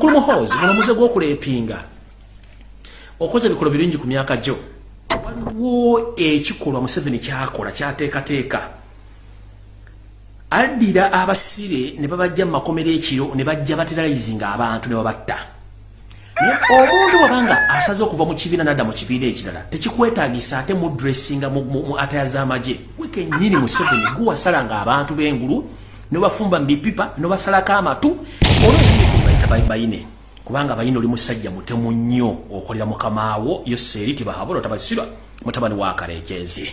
kulumuhozi muno muze gwokulepinga okoze ebikolo birungi ku myaka gyo. Waliwo ekikolwa museveni kyakola kyateekateeka. Addira abasire ne babajja mu makomero ekiro ne bajja bateralizinga abantu ne babatta. Omuntu bwabanga asaze okuva mu kibiina nadda mu kibiina ekirala tekikwetagisa ate mudressinga mu ataya z'amagye. Wekenyini museveni guwasalanga abantu b'engulu nobafumba mubipipa nobasalako amatu. Olwobayita bayine kubanga bayine oli musajja mutemu nnyo okolera mukamaawo yoseeri tibahabula tabasirwa mutabani wa kalekyezi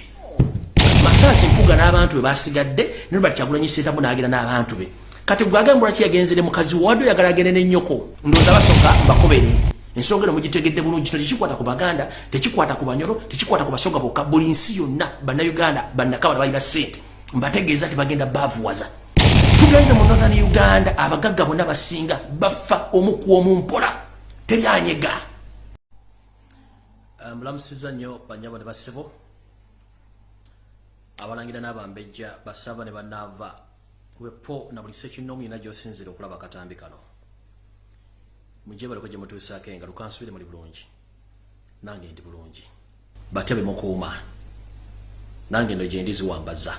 makasi mpuga n'abantu be basigadde nobati kyagulanyisetamu n'agira n'abantu be kati gwagambula ki yagenzere mukazi wadde oyagala agende n'ennyoko ndowooza basooka mbakobere ensonga eno mugitegedde bulungi kino tekikwata ku baganda tekikwata ku banyoro tekikwata ku basonga bokka buli nsi yonna bannayuganda bannakabala balina ssente mbategeeza tibagenda baavuwaza tugenze mu northern uganda abagagga bonna basinga bafa omuku omumpola teryanyega mulamusiza nnyo banyabo ne basebo. Abalangira n'abambejja basaba ne banaava wepo na buli sekinoomu yina gyosinzire okulaba akatambi kano. Mujje baliko gye mutuusaako engalo kansubire muli bulungi. Nange ndi bulungi. Batya bemukuuma nange ndo gye ndiziwambaza.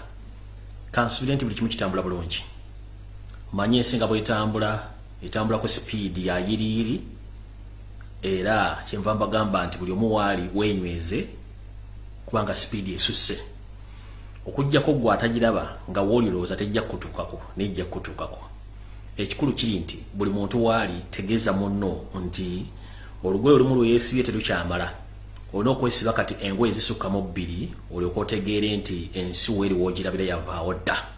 Kansubire nti buli kimu kitambula bulungi manyi ensi nga bwetambula etambula ku sipiidi ya yiriyiri era kyenva mbagamba nti buli omu waali wenyweze kubanga sipiidi esusse. Okugjako gwe atagiraba nga woolirowooza tejja kutuukako nejja kutuukako ekikulu kiri nti buli muntu waali tegeeza munno nti olugoye olumu lwe yeesibye terukyamala olina okwesiba kati engoye zisukkamu bbiri olyoka otegeere nti ensi weeri woogirabira yavaawo dda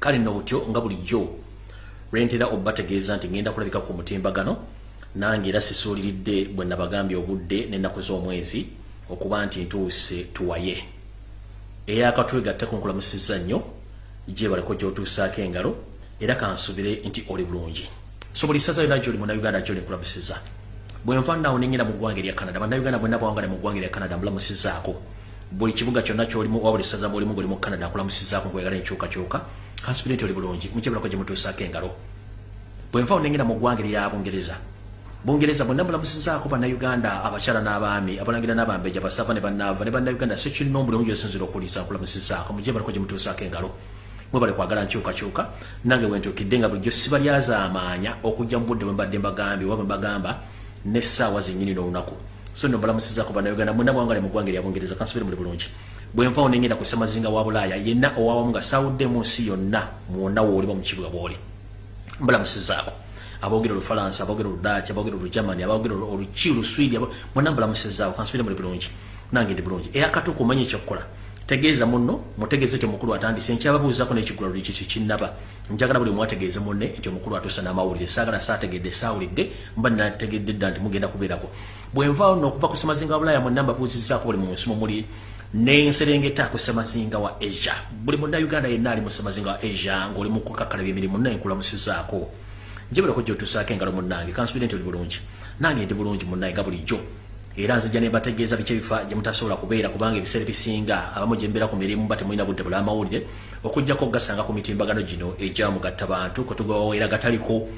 kale nno butyo nga bulijjo. Lwentera obbategeeza nti ngenda kulabika ku mutimbagano nange era sisuuliridde bwe nabagambye obudde n'ennaku z'omwezi okuba nti ntuuse tuwaye. Eyakatwe gatte ku nkulamusizza nnyo gye baleko gy'otuusaako engalo era kansubire nti oli bulungi. So buli saza yona gyoli munauganda gyoli nkulamusizza? Bwe nva naawo nengenda mu ggwanga erya canada bannayuganda bwenna bawangale mu ggwanga erya canada mbulamusizzaako buli kibuga kyonna kyolimu oba buli saza muolimu goli mu canada nkulamusizzaako nkwegala enkyukakyuka kansubire nti oli bulungi mukye baleko gye mutuusaako engalo. Bwe nva nengenda mu ggwanga erya bungereza. Bungereza bonna mulamusizaako bannayuganda abakyala n'abaami abalangira n'abambeja basava ne bannaava ne bannayuganda sekinomu buli omu gyosinzira okuwuliriza nkulamusizaako mujje baliko gye mutuusaako engalo. Mwe bali kwagala nkyukakyuka nange wentuukidde nga bulijjo siba lyazaamaanya okujja mu budde bwe mbadde mbagambye oba bwe mbagamba n'essaawa zennyini n'olunaku. So nno mbalamusizaako bannayuganda mwena bwangale mu ggwanga erya bungereza kansubire muli bulungi bwe nvaawo nengenda ku ssemazinga wa bulaaya yenna owawamu nga saawudde mu nsi yonna mwonna wooliba mu kibuga bw'oli. Mbalamusizaako abogera olufalansa abogera oludaki abogera olugermany abogera oluki oluswidi mwena mbulamusizaawo kansubire muli bulungi. Nange ndi bulungi. Eyakatuuka omanyi ekyokukola tegeeza munno mutegeeze nti omukulu atandise. Nkyababuuzako nekigula luli kiki kinnaba. Njagala buli mwategeeze munne nti omukulu atuusa n'amawulire. Saagala saategedde saawulidde mba nategedde dda nti mugenda kubeerako. Bwe nvaawo nno okuva ku semazinga wa bulaaya mwena mbabuuzizaako buli munsi mumuli nenserengeta ku semazinga wa asia buli munnauganda yenna ali mu semazinga wa asia ng'oli mu kukakalabya emirimu nayenkulamusizaako njebulako gyotusaako engalo munnange kansubire nti oli bulungi. Nange ndi bulungi munnaye nga bulijjo. Era nzija ne mbategeeza biki ebifa gye mutasobola kubeera kubanga ebiseera ebisinga abamu gye mbeera ku mirimu ba temulina budde bula amawulire okugjako ogasanga ku mitimbagano gino egyamugatta bantu kwetugawaweera agataliko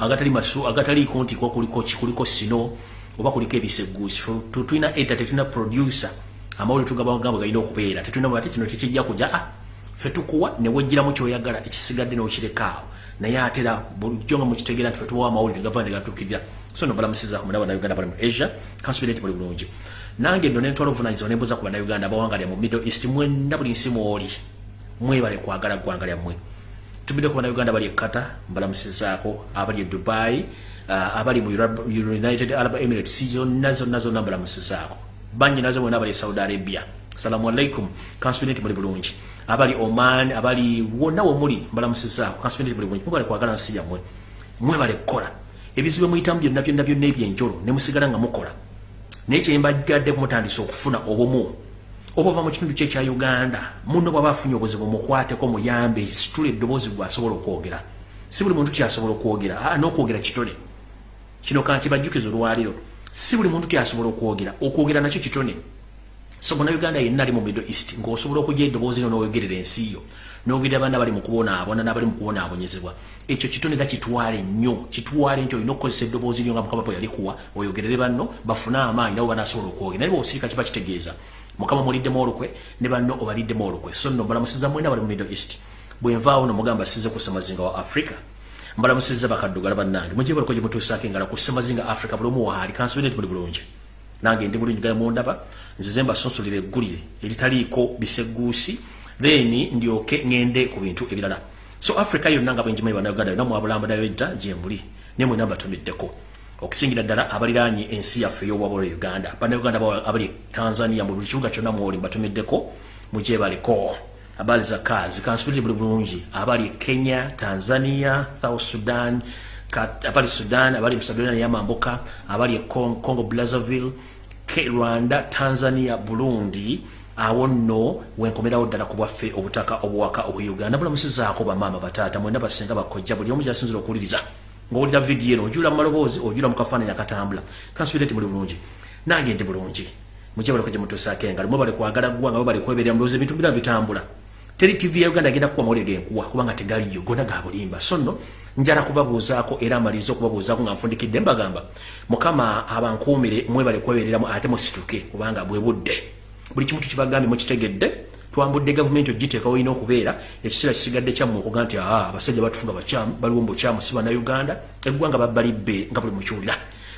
agatali masu agataliiko nti kuliko kuliko sino oba kuliko ebiseguusi tulina eta tetulina producer amawulire tugabagamba galina okubeera. Tetulina ate kino tekijja kuja ah fe tukuwa ne wejjiramu kyoyagala ekisigadde n'okirekaawo naye atera bulijjo nga mukitegeera nti fe tubawa amawulire gava ne gatuukirira. So no balamusizaako muna bannayuganda bali mu asia kansubire nti buli bulungi. Nange nno nentwala obuvunanyizibwa nembuuza ku bannayuganda bawanga lya mu middle east mwenna buli nsi mwoli? Mwebale kwagala ggwanga lyammwe. Tubidde ku bannayuganda bali ekata mbalamusizaako abali e dubai uh, abali mu united arab emirates zonna zonna zonna mbalamusizaako banyinazo mwena abali e saudi arabia. Salamu alaikum kansubire nti muli bulungi. Abali oman abali wonna wemuli mbalamusizaako kansubire nti muli bulungi. Mwebale kwagala nsi yammwe. Mwebale kukola ebizibu muyitamu byonna byonna byonna ebyenjolo ne musigala nga mukola. Naye kyembagadde mutandisa okufuna obumu oba ova mu kitundu kye ekya uganda munno bwaba afunye obuzibu mukwateko muyambe situla eddoboozi gwe asobola okwogera. Si buli muntu tyasobola okwogera. N'okwogera kitone kino kankibajjukiza olwaliro si buli muntu tyasobola okwogera okwogera nakyo kitone. So muna uganda yenna ali mu middle east ng'osobola okujja eddoboozi no n'oyogerera ensi yo n'ogerera baana bali mu kubonaabona n'abali mu kubonaabonyezebwa ekyo kitone era kitwale nnyo kitwale nti olina okukozesa eddoboozi lyo nga mukama bwe yalikuwa oyogerere banno bafune amaanyi nabo banasobola okwogera. Naye bwosirika kiba kitegeeza mukama muliddemu olukwe ne banno obaliddemu olukwe. So nno mbalamusiza mwena bali mu middle east. Bwenvaawo nomugamba size ku semazinga wa africa mbalamusiza bakaddugala bannange. Mujje baliko gye mutuusaako engala ku semazinga africa buli omu waali kansubire nti muli bulungi. Nange ndi bulungi gale mundaba nzize mbasonsolera eggulire eritaliiko biseguusi then ndyoke ngende ku bintu ebirala. So africa yonna nga bwenjimanyi bannayuganda yonna mwabulamba nayo edda gyemuli ne mwena mbatumiddeko. Okusingira ddala abaliraanye ensi yaffe ey'obwabula uganda. Bannayuganda abali tanzania mu buli kibuga kyonna mwoli mbatumiddeko mugyebaliko abali za kazi kansubirire buli bulungi. Abali kenya tanzania south sudan abali sudan abali musabirana yamambuka abali congo brazzaville rwanda tanzania burundi awo nno wenkomerawo ddala ku bwaffe obutaka obuwaka obweuganda bulamusizaako bamaama bataata mwena basenga bakojja buli omu gyasinzira okuwuliriza. Ngaowulira vidiyo eno ojula mu maloboozi ojula mu kafaananyi akatambula. Kansubire ti muli bulungi. Nange ndi bulungi. Mujje baleko gye mutuusaako engalo. Mwe bali kwagala ggwa nga bali kweberera mulowoozi ebintu bira bitambula teri tv ya uganda agenda kuwa mawulire genkuwa kubanga tegaliyo gona ga bulimba. So nno njala kubabuuzaako era amaliza okubabuuzaako nga nfundikidde. Mbagamba mukama abankuumire mwebale kwebereramu ate musituke kubanga bwe budde. Buli kimu tukibagambye mukitegedde twambudde gavumenti ogiteekawo olina okubeera ekiseera kisigadde kyammwe okuga nti aa abasajja batufunga bakyamu baliwo mubukyamu si bannauganda eggwanga babbalibbe nga buli mukiwulira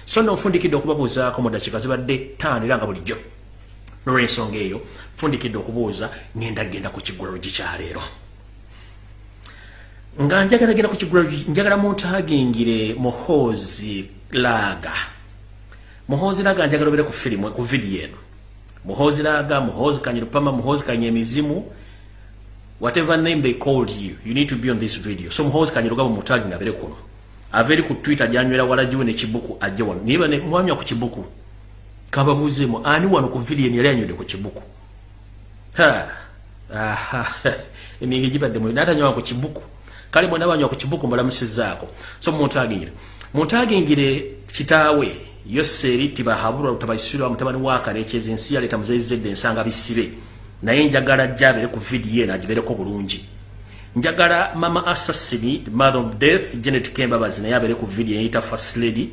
so nno nfundikidde okubabuuzaako mu dakiika zibadde taano era nga bulijjo nolwensonga eyo nfundikidde okubuuza ngenda genda ku kigulalo gikyaleero nga njagala genda ku kigulalo njagala muntagingire muhoozi laaga. Muhoozi laaga njagala obere ku firimu ku vidiyo eno. Muhozi laga muhozi kanyirupama muhozi kanyemizimu whatever name they called you you need to be on this video. So muhozi kanyirugabo mutagi ngabere kuno. Averi ku twitter janywera wala jiwe ne chibuku ajje wano. Niba ne mwanywa ku chibuku kaba muzemo ani wano ku video ni yanywede ku aha. Emingi jibadde mu nata nywa ku chibuku kale mwana banywa ku chibuku mbalamusizaako so mutagi ngire mutagi ngire kitawe yoseri tibahabura utabaisiro mutabani waka rekeze ensi ya leta muzeyi zedde ensanga bisibe. Naye njagala jabere ku video na jibere ko bulungi. Njagala mama assassin mother of death janet kemba bazina yabere ku video yita first lady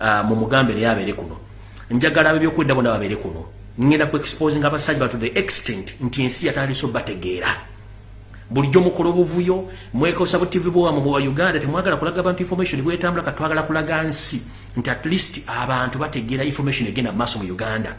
uh, mu mugambe yabere kuno njagala abyo kwenda bona babere kuno. Ngenda ku exposing abasajja to the extent nti ensi yatali so bategeera. Bulijjo mukola obuvuyo mwekosa bu tv bwa mu Uganda temwagala kulaga abantu information bwetambula katwagala kulaga nsi nti at least abantu bategeera information egenda maaso mu uganda.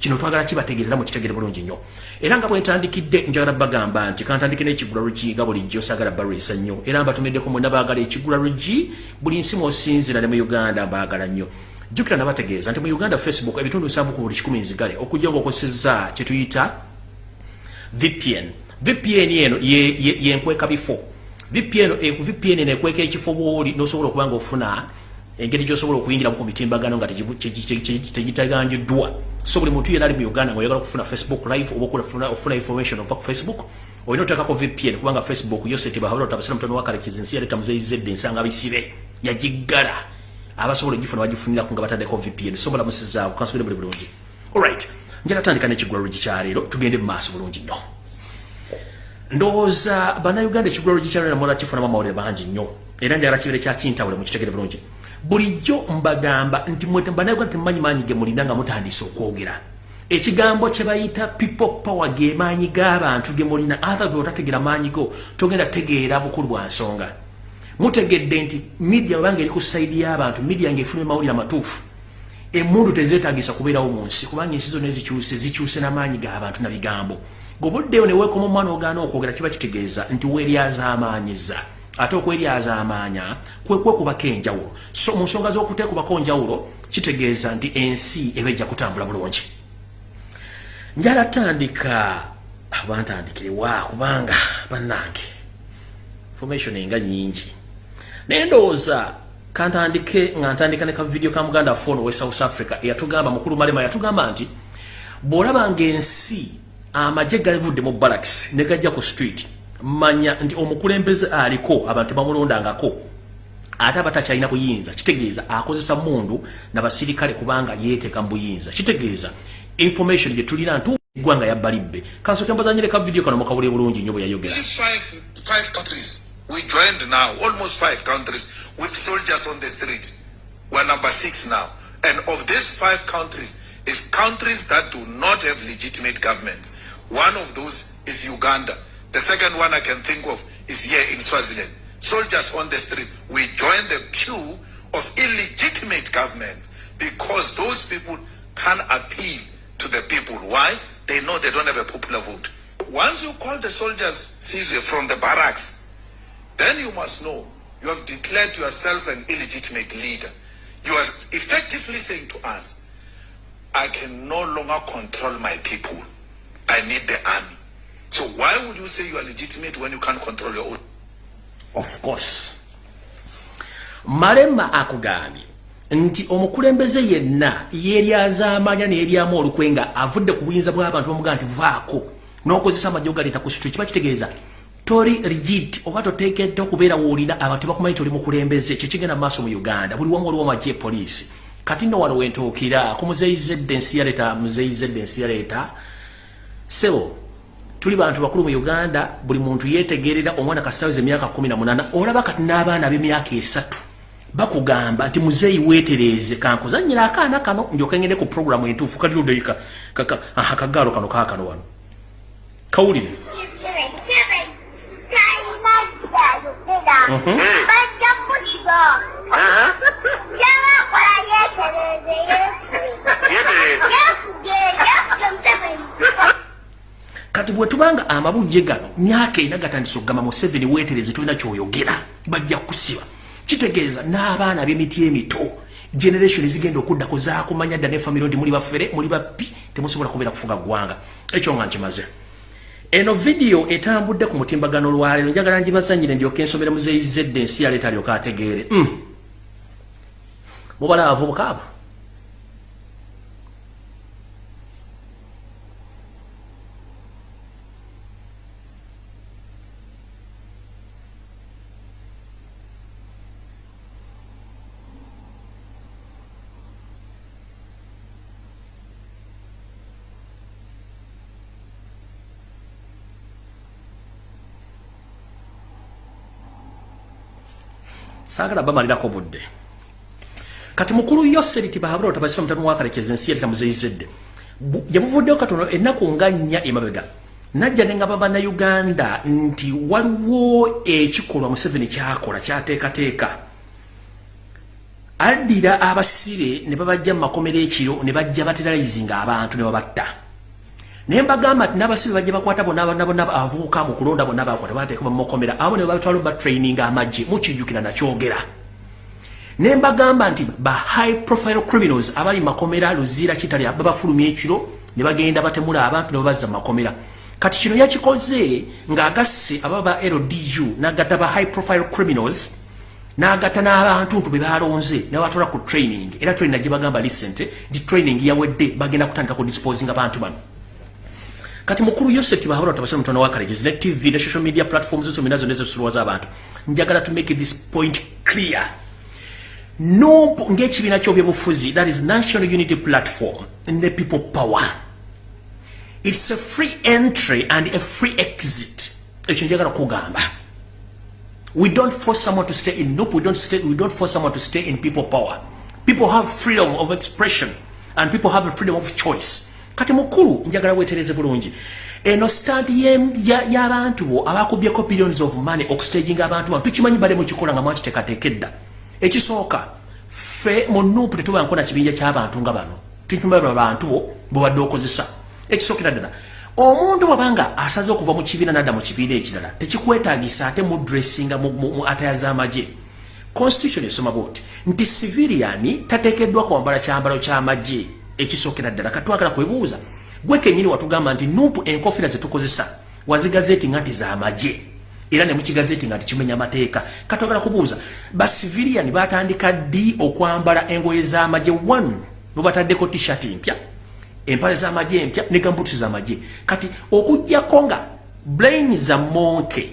Kino twagala kibategeerera mu kitegeere bulungi nnyo. Era nga bwentandikidde njagala bagamba nti kantandike n'ekigula lugi nga bulijjo saagala balwisa nnyo. Era mbatumiddeko mwena baagala ekigula lugi buli nsi mwosinzira ne mu uganda baagala nnyo jjukira nabategeeza nti mu uganda facebook ebitundu bisanvu ku buli kikumi nzigale okujja ngaokozesezza kyetuyita vpn vpn eno yenkweka bifo. Vpn eno ekweka ekifo bwoli nosobola okuba nga ofuna engeri gyosobola okuyingira ku mitimbagano nga tegitaganjiddwa so buli muntu yena ali mu uganda nga oyagala okufuna facebook live oba ofuna information ova ku facebook olina otekako vpn kubanga facebook yosetibaabatabasira mutano wakalekizi nsi yaleta muzeyizedde ensanga bisibe yagiggala abasobola ogifuna bagifuniraku nga bataddeko vpn so balamusizaawo kansubire buli bulungi. Alright njala tandika nekigulalo gikyaleero tugende mu maaso bulungi nnyo. Ndowooza bannayuganda ekigulalo gikyaleero namola kifunamu amawulire bangi nnyo era njagala kibere kyakintawule mukitegere bulungi. Bulijjo mbagamba nti mwetembanayogera temumanyi maanyi ge mulina nga mutandise okwogera. Ekigambo kye bayita people power ge maanyi g'abantu ge mulina other otategera maanyi go togenda tegeera bukulu bwa nsonga mutegedde nti midia obanga eri ku saidi y'abantu midia ngaefuna mawulire amatuufu emundu tezeetagisa kubeerawo mu nsi kubanga ensi zonna ezikyuse zikyuse n'amaanyi g'abantu na bigambo. Gobuddeyo neweekoma omwana ogaana okwogera kiba kitegeeza nti weeryazaamaanyiza ate okweryaza amaanya kwekwekubako enjawulo. So mu nsonga z'okuteekubako njawulo kitegeeza nti ensi eba ejja kutambula bulungi. Njala tandika abantandikirwa kubanga bannange information enga nyingi naye ndowooza kantandike nga ntandika ne kavidiyo ka muganda fono we south africa eyatugamba mukulu malema yatugamba nti bw'olabanga ensi amagye galivudde mu barracks ne gajja ku street manya nti omukulembeze aliko abantu bamulondangako. Ate abatakyalina buyinza kitegeeza akozesa mundu nabasirikale kubanga yeteeka mu buyinza. Kitegeeza information gye tulina ntu eggwanga yabbalibbe kansoke mbazanyire ka video kano mukawule bulungi nnyo bwe yayogera we joined now almost five countries with soldiers on the street we're number six now and of these five countries is countries that do not have legitimate governments one of those is uganda the second one i can think of is here in swaziland soldiers on the street we join the queue of illegitimate government because those people can appeal to the people. Why? They know they don't have a popular vote. Once you call the soldiers Caesar from the barracks, then you must know you have declared yourself an illegitimate leader. You are effectively saying to us, I can no longer control my people. I need the army. So why would you say you are legitimate when you can't control your own? Of course. Marema akugambye nti omukulembeze yenna yeryazaamanya neryamu olukwe nga avudde ku buyinza bw'abantu bamuga nti vaako n'okozesa amajjo galeeta ku situ kiba kitegeeza tori rigid oba toteekedde okubeera woolina abantu tebakumanyi ti oli mukulembeze kyekigenda mu maaso mu uganda. Buli wamu waliwo amagye poliisi. Kati nno wano wentuukira kumuzeyizedde ensi yaleeta muzeyizedde ensi yaleeta sebo tuli bantu bakulu mu uganda buli muntu yeetegerera omwana kasitaweza emyaka 18 olaba kati n'abaana b'emyaka esatu bakugamba nti muzeeyi weetereeze kankuzanyira akaana kano ndyoka ngende ku programu entuufu kali ludeika akagaalo kano kaakano wano. Kawulire kati bwe tubanga amabujje gano myaka ena gatandisa okugamba mu 7 weetereze tolina kyoyogera bajja kusiba kitegeeza n'abaana b'emiti emito generation zigenda okuddako zakumanya dda ne famire nti muli baffere muli bappi temusobola kubeera kufuga ggwanga ekyo nga nkimaze eno vidiyo etambudde ku mutimbagano lwaleero njagala njibasanyire ndyoka ensomere muzeyizedde ensi yaleeta alyoka ategeere mm. mubala abavubuka abo saagala bamalirako budde kati mukulu yoseriti bahabula otabasira mutano wakalekeza ensi yaleta muzeyizedde yamuvuddeyo katono ennaku nga nnya emabega najja nengaba bannayuganda nti waliwo ekikolwa museveni kyakola kyateekateeka. Addira abasire ne babajja mu makomero ekiro ne bajja bateralizinga abantu ne babatta naye mbagamba nti n'abasibe bajja bakwata bonna bonna avubuka mu kulonda bonna bakwata bateeka bamukomera abo ne babatwala batraining amagye mukijjukira nakyogera ne mbagamba nti ba high profile criminals abali makomera luzira kitali babafulumya ekiro ne bagenda batemula abantu ne babazza makomera. Kati kino yakikoze ng'agasse ababa LDU n'agatta ba high profile criminals n'agatta n'abantu ntu be balonze ne batwala ku training. Era training gye bagamba lisente di training yawedde bagenda kutandika ku disposing abantu bano kati mukuru yosef bahabura tabasema mtwana wa karejiz ne tv ne social media platforms zote minazo nezo suluwa za abantu njagala to make this point clear. No ngechi binacho byebufuzi that is national unity platform and the people power. It's a free entry and a free exit. Ekyo njagala kugamba. We don't force someone to stay in nope we don't stay we don't force someone to stay in people power. People have freedom of expression and people have a freedom of choice kati mukulu njagala wetereze bulungi. Eno stand y'abantu bo abakubyeko billions of money okustaging abantu bantu. Tukimanyi bale mukikola nga mwakiteekateekedda ekisooka fe mu nuupu tetuba nkona kibinja ky'abantu nga bano. Tukimanyi bantu bo bwebadde okozesa. Ekisookera ddala omuntu bwabanga asaze okuva mu kibiina nadda mu kibiina ekirala tekikwetaagisa ate mu dressinga mu ataya z'amagye. Constitution esoma bwoti nti civilian tateekeddwa kwambala kyambalo ky'amagye ekisookera ddala. Katwagala kwebuuza gwe kenyini watugamba nti nuupu enkofira zetukozesa wazigazeti nga nti zamagye. Era ne mukigazeti nga tikimenya amateeka. Katwagala kubuuza basivilian batandika ddi okwambala engoye z'amagye? One bwebataddeko tshirt mpya empale z'amagye empya ne gambutusi z'amagye. Kati okugjako nga brain za monke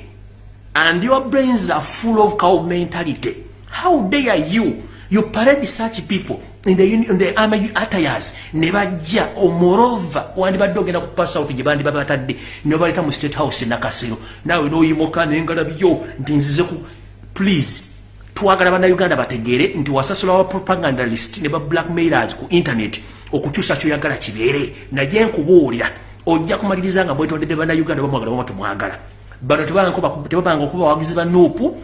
and your brains are full of cow mentality how dare you you parade such people in the, uni- in the army attires. Ne bajja omorova. Wandibadde ogenda ku pass out gye bandibabatadde ne baleta mu state house nakasero. Naawe noyimuka nengalabyo nti nzize ku please twagala bannayuganda bategeere nti wasasula wa propagandalist ne ba blackmailers ku internet okukyusa kyoyagala kibeere. Naye nkubuulira ojja kumaliriza nga bwetondedde bannayuganda bamwagala bama tumwagala bano tebabanga okuba bawagizi ba nuupu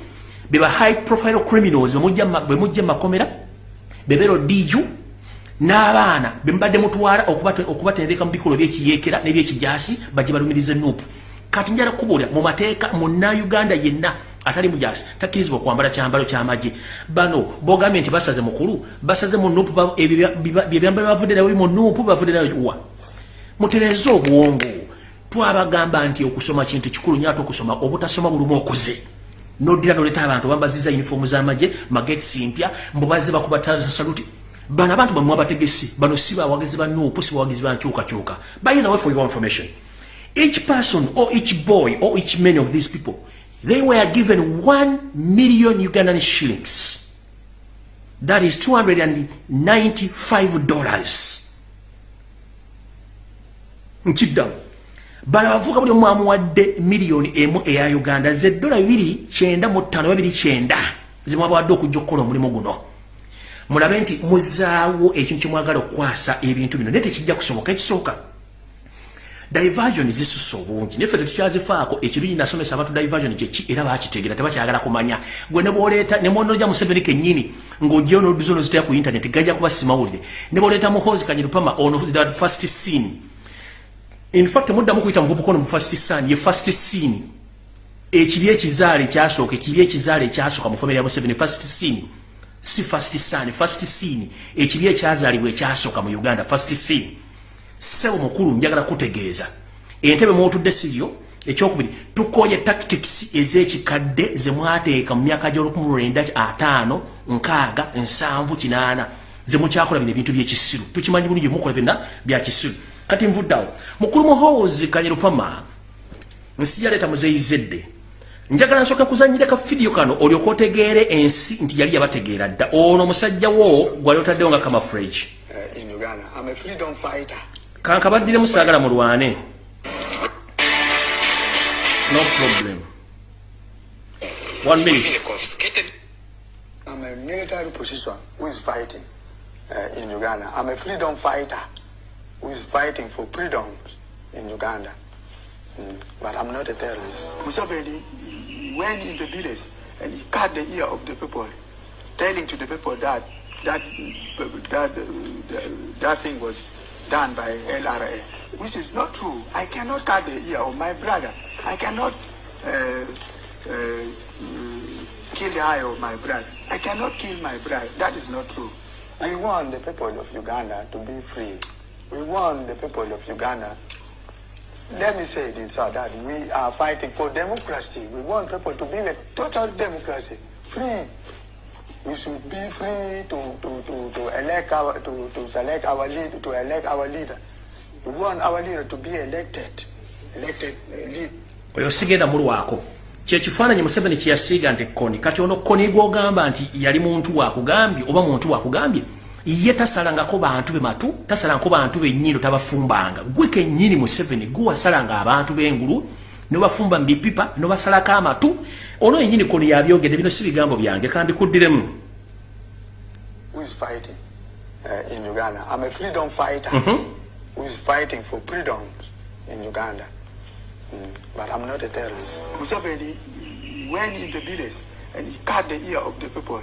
beba high profile criminals. Bwe mujja mu makomera bebero diju n'abaana bemubadde mutwala okubate- okubatendeka mu bikolo byekiyekera nebyekijasi bajje balumirize nuupu kati njala kubuulira mu mateeka munnauganda yenna atali mujasi takkirizibwa okwambala kyambalo kyamagye bano bogambye nti basaze mukulu basaze mu nuupu byebyambalo bavudde nabyo mu nuupu bavudde nayo wa? Mutereze obwongo. Twabagamba nti okusoma kintu kikulu nyo ate okusoma obutasoma bulumu okuze nodira noleta abantu bambaziza uniform z'amagye mageti mpya mbubaze bakubataza saluti. Bano abantu bamwe abategesi bano si bawagizi ba nuupu si bawagizi ba nkyukakyuka. By the way for your information. Each person or each boy or each man of these people they were given 1 million ugandan shillings. That is 295 dollars. Nkiddamu bano abavuka buli omu amuwadde miliyoni emu eya uganda. Ze dola 295 zimwabawadde okujja okukola omulimu guno. Mulabe nti muzaawo ekintu kyemwagala okukwasa ebintu bino naye tekijja kusoboka ekisooka diversion zisusa obungi naye ffe tetukyazifaako ekirungi nasomesa abantu diversion kyeki era bakitegeera tebakyagala kumanya. Gwe ne bwoleeta ne mwonoja museveni kennyini ng'ojjeyo n'odduza onozitaya ku internet gajja kuba simawulire. Ne bwoleeta muhozi kanyirupama ono first scene in fact muddamu kuyita muvubuka ono mu first scene ye first scene. Ekiri ekizaala ekyasooka ekiri ekizaala ekyasooka mu famire ya museveni first scene. Si first scene first scene. Ekiri ekyazaalibwa ekyasooka mu uganda first scene. Sebo mukulu njagala kutegeeza. Entebe mwotudde siyo ekyokubiri tukoye tactics ez'ekikadde zemwateeka mu myaka gy'olukumi lwenda ataano nkaaga nsanvu kinaana. Zemukyakola bino ebintu byekisiru tukimanyi bulungi mukola byonna byakisiru kati nvuddawo mukulu muhozi kanyerupama nsi yaleeta muzeyizedde njagala nsooka kuzanyira ka fidiyo kano olyoka otegeere ensi nti yali yabategeera dda. Ono omusajja wo gwali otaddewo nga kamafrage in Uganda. I'm a freedom fighter. kankabaddiremu saagala mulwane. No problem. One minute. I'm a military position who is fighting uh, in Uganda. I'm a freedom fighter who is fighting for freedoms in Uganda. Mm, But I'm not a terrorist. Museveni went in the village and he cut the ear of the people, telling to the people that that that that, that thing was done by LRA, which is not true. I cannot cut the ear of my brother. I cannot uh, uh, mm, kill the eye of my brother. I cannot kill my brother. That is not true. I want the people of Uganda to be free. We want the people of Uganda let me say it in that we are fighting for democracy. We want people to be a total democracy, free. We should be free to, to, to, to elect our to, to select our lead to elect our leader. We want our leader to be elected, elected uh, lead. oyo sigenda mulwako kyekifaananyi museveni kyeyasiiga nti koni kati ono koni gwogamba nti yali muntu wakugambye oba muntu wakugambye ye tasalangako bantu be matu tasalangako bantu bennyini tabafumbanga gwe kennyini museveni gwe wasalanga abantu b'engulu nobafumba mu bipipa nobasalako amatu ono yennyini koni yabyogedde bino si bigambo byange kandikuddiremu who is fighting uh, in Uganda. I'm a freedom fighter who is fighting for freedoms in Uganda. Mm, But I'm not a terrorist. Museveni went in the village and he cut the ear of the people,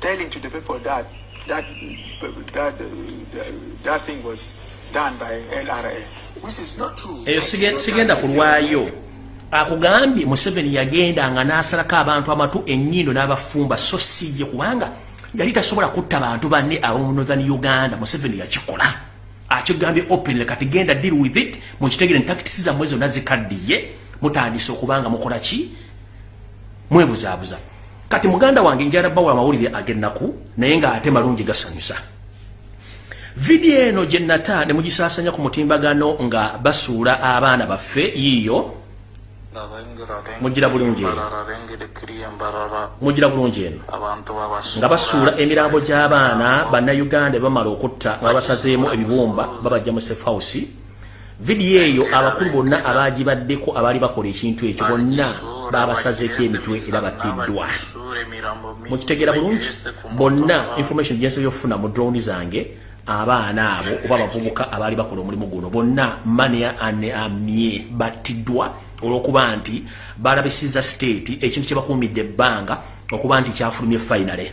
telling to the people that that that that thing was done by LRA, which is not true. eyo sige- sigenda kulwayo akugambye museveni yagendanga n'asalako abantu amatu ennyindo n'abafumba so si ye kubanga yali tasobola kutta bantu banne ab'omu northern uganda. Museveni yakikola. Akigambye openly kati genda deal with it mukitegere ntakitisi zammwe zonna zikaddiye. Mutandise okubanga mukola ki? Mwebuzaabuza kati muganda wange njala bawula amawulire ag'ennaku naye ng'ate malungi gasanyusa. Vidiyo eno gye nata ne mugisaasanya ku mutimbagano nga basuula abaana baffe yiiyo mugira bulungi eno. Mugira bulungi eno. Nga basuula emirambo gy'abaana bannayuganda bamala okutta nga basazeemu ebibumba babajja mu safe house vidiyo eyo abakulu bonna abagibaddeko abaali bakola ekintu ekyo bonna babasazeeko emitwe era battiddwa. Mukitegeera bulungi bonna information gyensobola okufuna mu drone zange abaana abo oba abavubuka abaali bakola omulimu guno bonna mania ane amye battiddwa olwokuba nti balabisiza state ekintu kyebakumidde ebbanga okuba nti kyafulumye finale.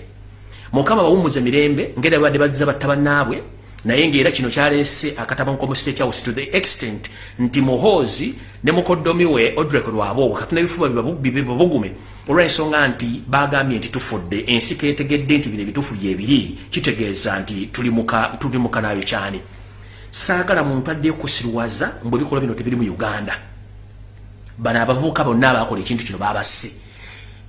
Mukama bawumuza emirembe ngeri babadde bazza batta bannaabwe naye ngaera kino kyalese akatabanko mu state house to the extent nti muhoozi ne mukoddomi we odrek lwaboobo katina ebifuba bibabugume olwensonga nti bagambye nti tufudde ensi ketegedde nti bino ebitufu byebiri kitegeeza nti tuli muka nayo kyani. Saagala muntu addeyo kusirwaza mbwe bikolwa bino tebiri mu uganda. Bano abavubuka bonna abakola ekintu kino babasse.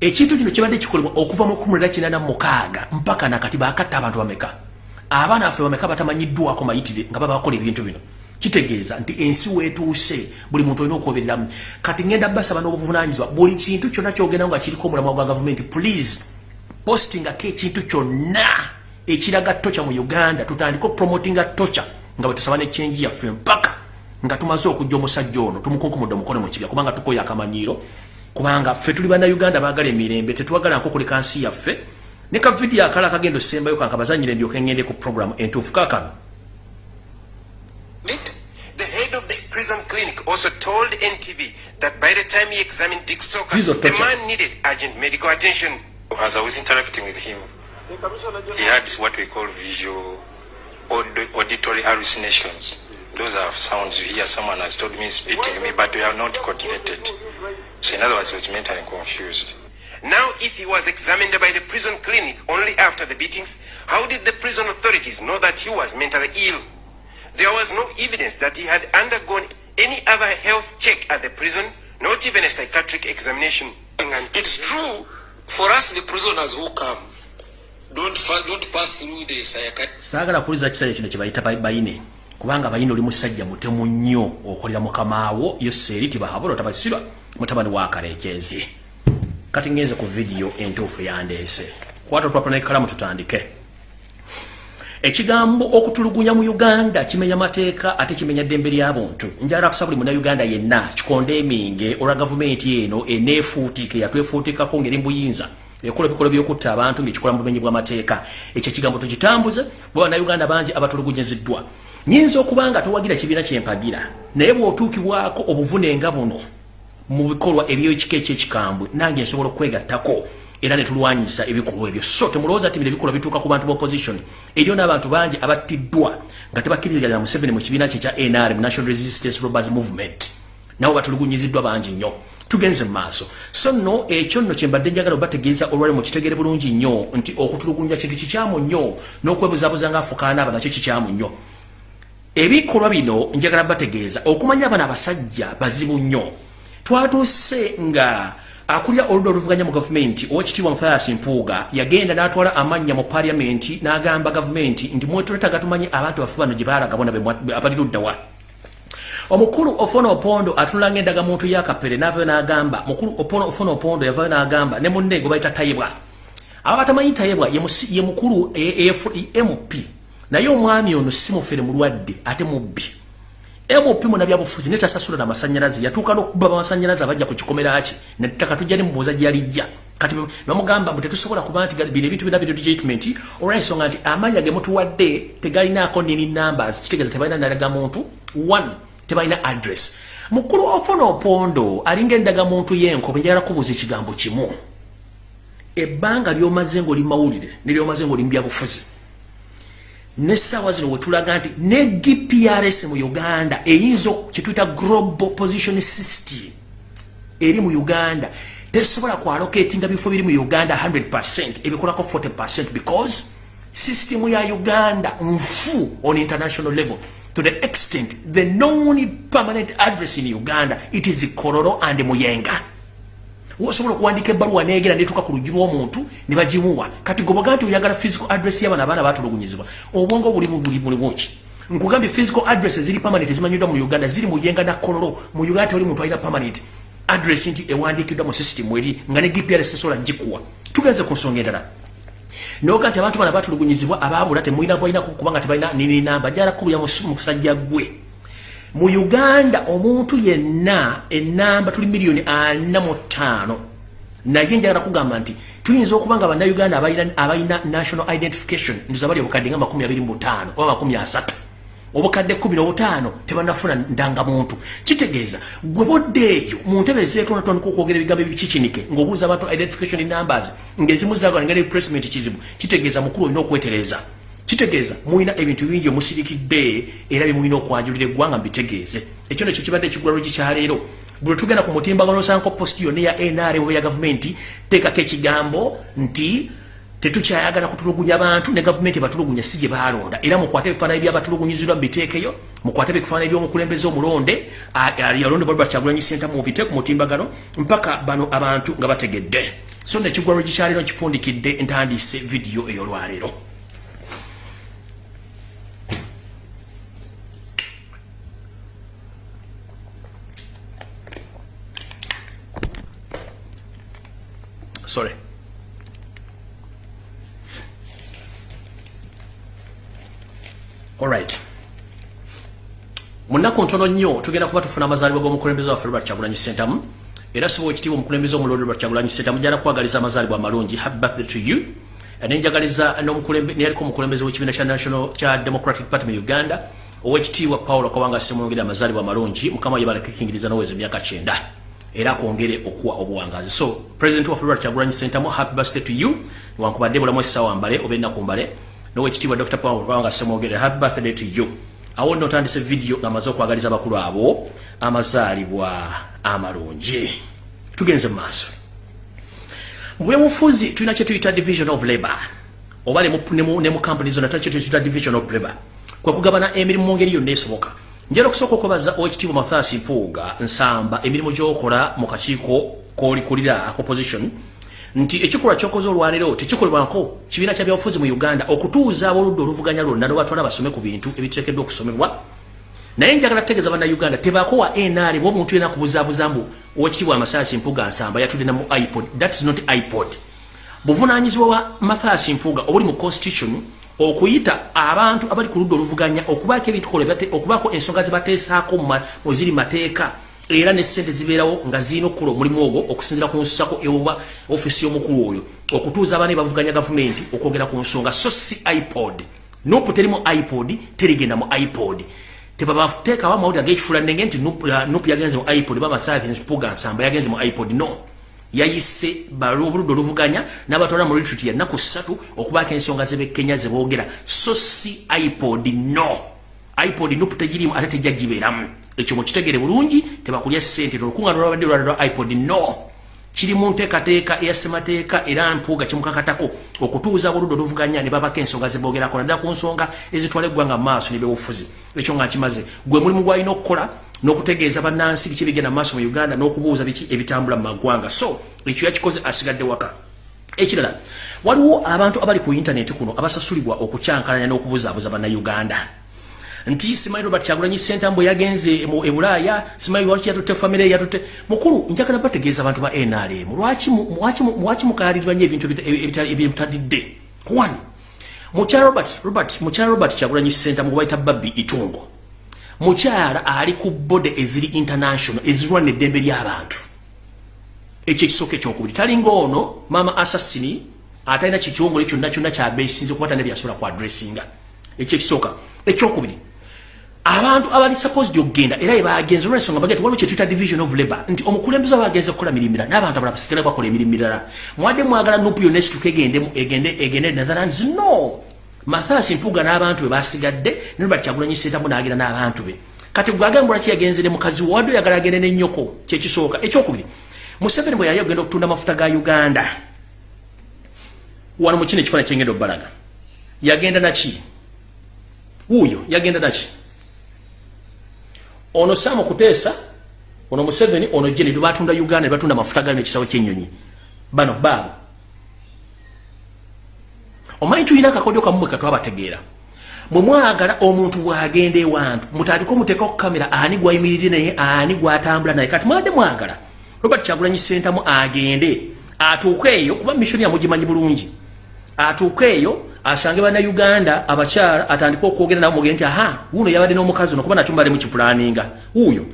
Ekintu kino kibadde kikolebwa okuva mu kumulira kinana mukaaga mpaka nakati bakatta abantu bameka abaana affe bameka batamanyiddwako mayitire nga babakola ebintu bino? Kitegeeza nti ensi wetuuse buli muntu olina okwobereramu kati ngenda basaba n'obuvunanyizibwa buli kintu kyonna kyogenda nga kiriko omulamwa gwa gavumenti please postingako ekintu kyonna ekiraga tocha mu uganda. Tutandike opromotinga tocha nga bwetusaba nechenji yaffe mpaka nga tumaze okujja omusajja ono tumukunkumudde omukono mu kibya kubanga tukoye akamanyiiro kubanga ffe tuli bannayuganda baagala emirembe tetwagala nkokuleka nsi yaffe ne ka vidiyo akala akagendo sembayo kanka bazanyire ndyoke ngende ku programu entuufu kaakano The head of the prison clinic also told NTV that by the time he examined Dick Soka, the man needed urgent medical attention. As I was interacting with him, he had what we call visual aud- auditory hallucinations. Those are sounds you hear someone has told me is beating me, but they are not coordinated. So in other words, he was mentally confused. Now, if he was examined by the prison clinic only after the beatings, how did the prison authorities know that he was mentally ill? There was no evidence that he had undergone any other health check at the prison, not even a psychiatric examination. It's true for us, the prisoners who come, don't don't pass through the psychiatric. saagala kuwuliza kisayo kino kyebayita ba- bayine kubanga bayine oli musajja mutemu nnyo okolera mukamaawo yoseeri tibahabula otabasirwa mutabani wa kaleekezi kati ngenze ku vidiyo entuufu yandeese. Kwata olupapula nekalamu tutandike. Ekigambo okutulugunya mu uganda kimenya mateeka ate kimenya ddembe ly'abuntu njala kusa buli munauganda yenna kikonde eminge olwa gavumenti eno eneefuutika yatwefuutikako ngeri mbuyinza ekola ebikolwa byokutta abantu ngaekikola mu bumenyi bw'amateeka ekyo ekigambo tukitambuze bwe bannayuganda bangi abatulugunyiziddwa nyinza okuba nga towagira kibiina kyempagira naye bw'otuukibwako obuvune nga buno mu bikolwa ebyekika ekyekikambwe nange nsobola okwegattako era netulwanyisa ebikolwa ebyo. So temulowooza ti bino ebikolwa bituuka ku bantu b'opposition eriyo n'abantu bangi abattiddwa nga tebakkiriziganya museveni mu kibiina kye kya nrm national resistance robbers movement. Nabo batulugunyiziddwa bangi nnyo. Tugenze mu maaso. So nno ekyo nno kyembadde njagala obategeeza olwali mukitegere bulungi nnyo nti okutulugunya kintu kikyamu nnyo n'okwebuzabuza nga afukaanaaba nakyo kikyamu nnyo. Ebikolwa bino njagala bategeeza okumanya abana abasajja bazibu nnyo twatuuse nga akulira oludda oluvuganya mu gavumenti owekitiibwa muthias mpuuga yagenda n'atwala amannya mu paliamenti n'agamba gavumenti nti mwetuleta tumanye abantu baffe bano gye baalaga bona be- abali luddawa omukulu ofona opondo atunula ng'endaga muntu yakapere n'avayo n'agamba mukulu ofona opondo yavayo n'agamba ne munne gwe bayita tayibwa aba batamanyi tayibwa ye mukulu e- e- e- mp naye omwami ono si mufere mulwadde ate mubbi mp munabyabufuzi netasasula namasanyalaze yatuuka n'okuba amasanyalaze abajja ku kikomera ki nettaka tujja nemubuuza gyalijja kati bamugamba mbu tetusobola kuba nti bino ebintu bina bino legitimate olwensonga nti amanya ge mutuwadde tegalinaako nini numbers. Kitegeeza tebalina nalaga muntu? One tebalina address. Mukulu ofuna opondo alinga endagamuntu yenkobe njagala kubuuza ekigambo kimu. Ebbanga lyomaze ngaoli mawulire neryomaze ngaoli mu byabufuzi nesaawa zino wetulaga nti ne gprs mu uganda eyinza kyetuyita global position system eri mu uganda tesobola kwaloketinga bifo biri mu uganda 100 ebikolako 40 because system ya uganda nfu on international level. To the extent the known permanent address in uganda it is kororo and muyenga osobola okuwandika ebbaluwa negera netuuka ku luggi lw'omuntu ne bagimuwa. Kati goboga nti oyagala physical address y'abana abaana batulugunyizibwa obwongo buli buli bulimuki nkugambye physical address ziri permanent zimanyiddwa mu uganda ziri muyenga na kololo mu uganda tewali muntu alina permanent address nti ewandiikiddwa mu system eri nga ne gprs esobola gikuwa tugenze ku nsonga endala. Noga nti abantu bana batulugunyizibwa abaabula temulina balina kubanga tebalina nininamba jalakubuya musajja gwe mu uganda omuntu yenna enamba tuli miliyoni ana mu ttaano. Naye njagala kugamba nti tuyinza okuba nga bannayuganda abalina national identification ndoza bali obukadde nga makumi abiri mu butaano oba makumi asatu. Obukadde kumi n'obutaano tebanafuna ndangamuntu kitegeeza gwe bodde eyo mu ntebe zeetonotono okwogera ebigambo ebikikinike ng'obuuza abantu identification numbers ng'ezimu zaga nga replacement kizibu kitegeeza mukulu olina okwetereza kitegeeza mulina ebintu bingi omusirikidde era bimulina okwanjulira eggwanga mbitegeeze. Ekyo nekyo kibadde ekigulalo gikyaleero bwe tugenda ku mutimbagano osanko posti yonna eya nr oba ya gavumenti teekako ekigambo nti tetukyayagala kutulugunya bantu ne gavumenti batulugunya si gye balonda era mukwate ebifaananyi byabatulugunyizibwa mubiteekeyo mukwate ebifaananyi by'omukulembeze omulonde yalonde bali bakyagulanyi senta mubite ku mutimbagano mpaka bano abantu nga bategedde. So nekigwalo gikyaliro kifundikidde ntandise vidiyo ey'olwaleero sorry. Alright munaku ntono nnyo tugenda kuba tufuna amazaalibwa g'omukulembeze waffe robert kyagulanyi sentamu era siba ekitiibwa omukulembeze omulonde robert kyagulanyi sentamu gyala kwagaliza amazaalibwa amalungi. Happy birthday to you. Nenjagaliza neyaliko omukulembeze w'ekibiina kya national kya democratic party mu uganda owekitiibwa paulo kabanga semwongere amazaalibwa amalungi. Mukama yebalakikingiriza noweza emyaka kyenda era akwongere okuwa obuwangazi. So president waffe robert kyagulanyi sentamu happy birthday to you. Wankubadde bulamu essaawa mbale oba ennaku mbale. Nowekitiibwa dr paul kubanga semwogere happy birthday to you. Awo nno otandise vidiyo ng'amaze okwagaliza abakulu abo amazaalibwa amalungi. Tugenze mu maaso. Mu byobufuzi tulina kye tuyita division of labor oba ne mu kampuni zonna tulina kye tuyita division of labor kwe kugabana emirimu mu ngeri yonna esoboka njala okusooka okubaza owekitiibwa mathaasi mpuuga nsamba emirimu gy'okola mu kakiiko kolikulira opposition nti ekikolwa kyokoze olwaleero tekikolebwako kibiina kya byabufuzi mu uganda okutuuza aboludda oluvuganya lwonna lwebatwala basome ku bintu ebiteekeddwa okusomebwa naye njagala kutegeeza bannayuganda tebakowa nr bwomuntu yena kubuzaabuza mbu owekitiibwa amasaasi mpuga nsamba yatudde na mu ipod. That is not ipod. Buvunanyizibwa bwa mathaasi mpuga obuli mu constitution okuyita abantu abali ku ludda oluvuganya okubaako ebitukola okubaako ensonga zibateesaako muziri mateeka. Era ne sente zibeerawo nga zirina okukola omulimu ogwo okusinzira ku nsusako ewoba ofisi y'omukulu oyo okutuuza abaana bavuganya gavumenti okwogera ku nsonga. So si ipod. Nopu terimu ipod terigenda mu ipod. Tebabateekawo amawulire ag'ekifula nnenge nti nopu yagenze mu ipod bamasapuga nsamba yagenze mu ipod no yayise obuludde oluvuganya n'abatwala mu retreat ya nnaku ssatu okubaako ensonga zebekenya zeboogera so si ipod no. ipod nopu tegirimu ate tejja gibeeramu ekyo mukitegere bulungi tebakulya sente olukungaana olwabadde olwala lwa ipod no. Kiri mu nteekateeka eya ssemateeka era mpuuga kimukakatako okutuuza buludde oluvuganya ne babako ensonga zebogerako naddala ku nsonga ezitwala eggwanga mu maaso nebyobufuzi ekyo nga kimaze gwe mulimu gwalina okukola n'okutegeeza bannansi biki ebigenda mu maaso mu uganda n'okubuuza biki ebitambula mu maggwanga. So ekyo yakikoze asigadde waka. Ekirala waliwo abantu abali ku intaneti kuno abasasulibwa okukyankalanya n'okubuzaabuza bannayuganda. Nti simanyi robert kyagulanyi sentambo yagenze e bulaaya. Simanyi lwaki yatutte famire yatutte mukulu njagala bategeeza abantu ba nrm lwaki mukalirirwa nyo ebintu ebitadidde? One mukyala robert robert mukyala robert kyagulanyi sentambo baita babbi itungo mukyala ali ku bode eziri international ezirwana eddembe ly'abantu. Ekyo ekisooka ekyokubiri. Talinga ono mama assassini atalina kikyongole kyonna kyonna kyabesinze okuba tana byasobola ku adressinga ekyo ekisooka. Ekyokubiri abantu abali supposed okgenda era ebagenze olwensonga bagati waliwo kyetuyita division of labor nti omukulembeze aba bagenze kukola mirimu mirala n'abantu abala basigale bakola emirimu mirala. Mwadde mwagala nupu yonna esituka egende egende netherlands? No mathasi mpuga n'abantu be basigadde ne robert kyagulanyi sentamu n'agenda n'abantu be. Kati gwagamba lwaki yagenze ne mukazi wadde oyagala agende n'ennyoko kyekisooka ekyokubiri. Museveni bwe yali ogenda okutunda amafuta ga uganda wano mu kino ekifaana kyengenda obbalaga yagenda naki wuuyo yagenda naki ono sama kuteesa ono museveni ono jeni tubatunda uganda ne batunda amafuta gali nekisawo kyenyonyi bano baabo omanyi tulina akakodyo kamumwe katwabategeera bwe mwagala omuntu bwagenda ewantu mutandika omuteeka ku kamera ani gwayimirire naye ani gwatambula naye? Kati mwadde mwagala. Robert kyagulanyi sentamu agende atuuke eyo kuba missoni yamugimanyi bulungi. Atuuke eyo asange bannayuganda abakyala atandike okwogera nabo muge nti aha wuno yabadde n'omukazi ono kuba nakyo mbadde mukipulaninga wuuyo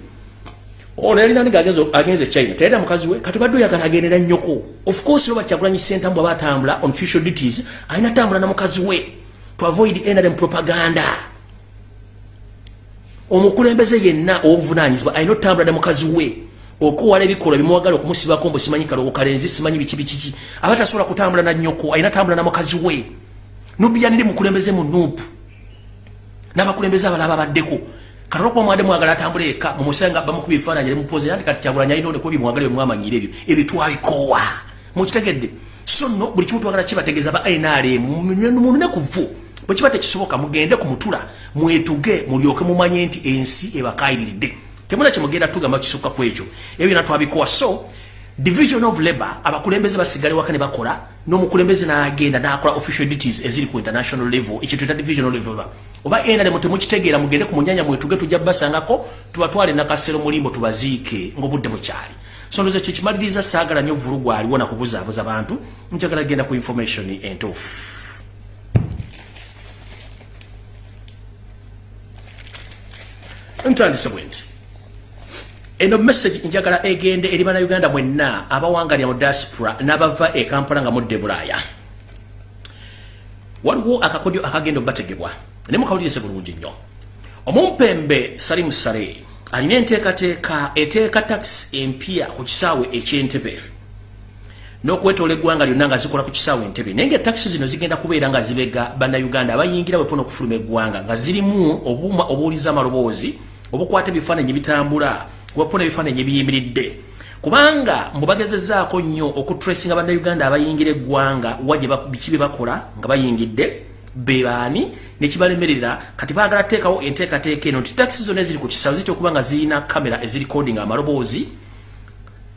ono yalinaniga agenze china? Tayita mukazi we? Kati badde oyagala agendera nnyoko. Of course robert kyagulanyi sentamu bwaba atambula on official duties alina tambula na mukazi we to avoid nrm propaganda. Omukulembeze yenna owobuvunanyizibwa alina otambula ne mukazi we okuwala ebikolwa bimuwagala okumusibako mbu simanyi kalowo kalenzi simanyi biki bikiki aba tasobola kutambula na nyoko alina tambula na mukazi we. Nubiyanire mukulembeze mu nuupu. N'abakulembeze abalaba baddeko katolokuba mwade mwagala atambula eka mumusanga bamukuba ebifaananyi nemupoze nti kati kyagulanya alina oleko bimwagala byemwamanyire ebyo. Ebyo twabikoowa. Mukitegedde. So no buli kimu twagala kibategeeza ba nrm munekuvu bwe kiba tekisoboka mugende ku mutula mwetuge mulyoke mumanye nti ensi ebakayiriridde temuna kyemugenda tugamba kisukka ku ekyo. Ebyo byona twabikowa so division of labor abakulembeze basigale waka ne bakola n'omukulembeze n'agenda n'akola official duties eziri ku international level. Ekyo tuyita divisional level oba nrm temukitegeera mugende ku munyanya mwetuge tujja basangako tubatwale nakasero mulimbo tubaziike ng'obudde bukyali. So ndoza ekyo kimaliriza saagala nnyo vulugu aliwo nakubuzaabuza bantu njagala genda ku information entuufu. Ntandise bwe nti eno message njagala egende eri bannayuganda mwenna abawangalya mu diaspora n'abava e kampala nga mudde bulaaya waliwo akakodyo akagenda obategebwa ne mukawulirize bulungi nnyo. Omumpembe salimu sale alina enteekateeka eteeka takisi empya ku kisaawe ekyentebe. N'okwetoola eggwanga lyonna nga zikola ku kisaawe entebe naye nga takisi zino zigenda kubeera nga zibega bannayuganda abayingira wepona okufuluma eggwanga nga zirimu obuuma obuwuliza amaloboozi obukwata ebifaananyi bitambula wapona ebifaananyi ebiyimiridde kubanga mbubagezezaako nnyo okutresinga bannayuganda abayingira eggwanga wa biki bye bakola nga bayingidde bebaani nekibalemerera kati baagala teekawo enteekateeka eno nti takisi zonna eziri ku kisawo zitya okuba nga zirina kamera ezirikodinga amaloboozi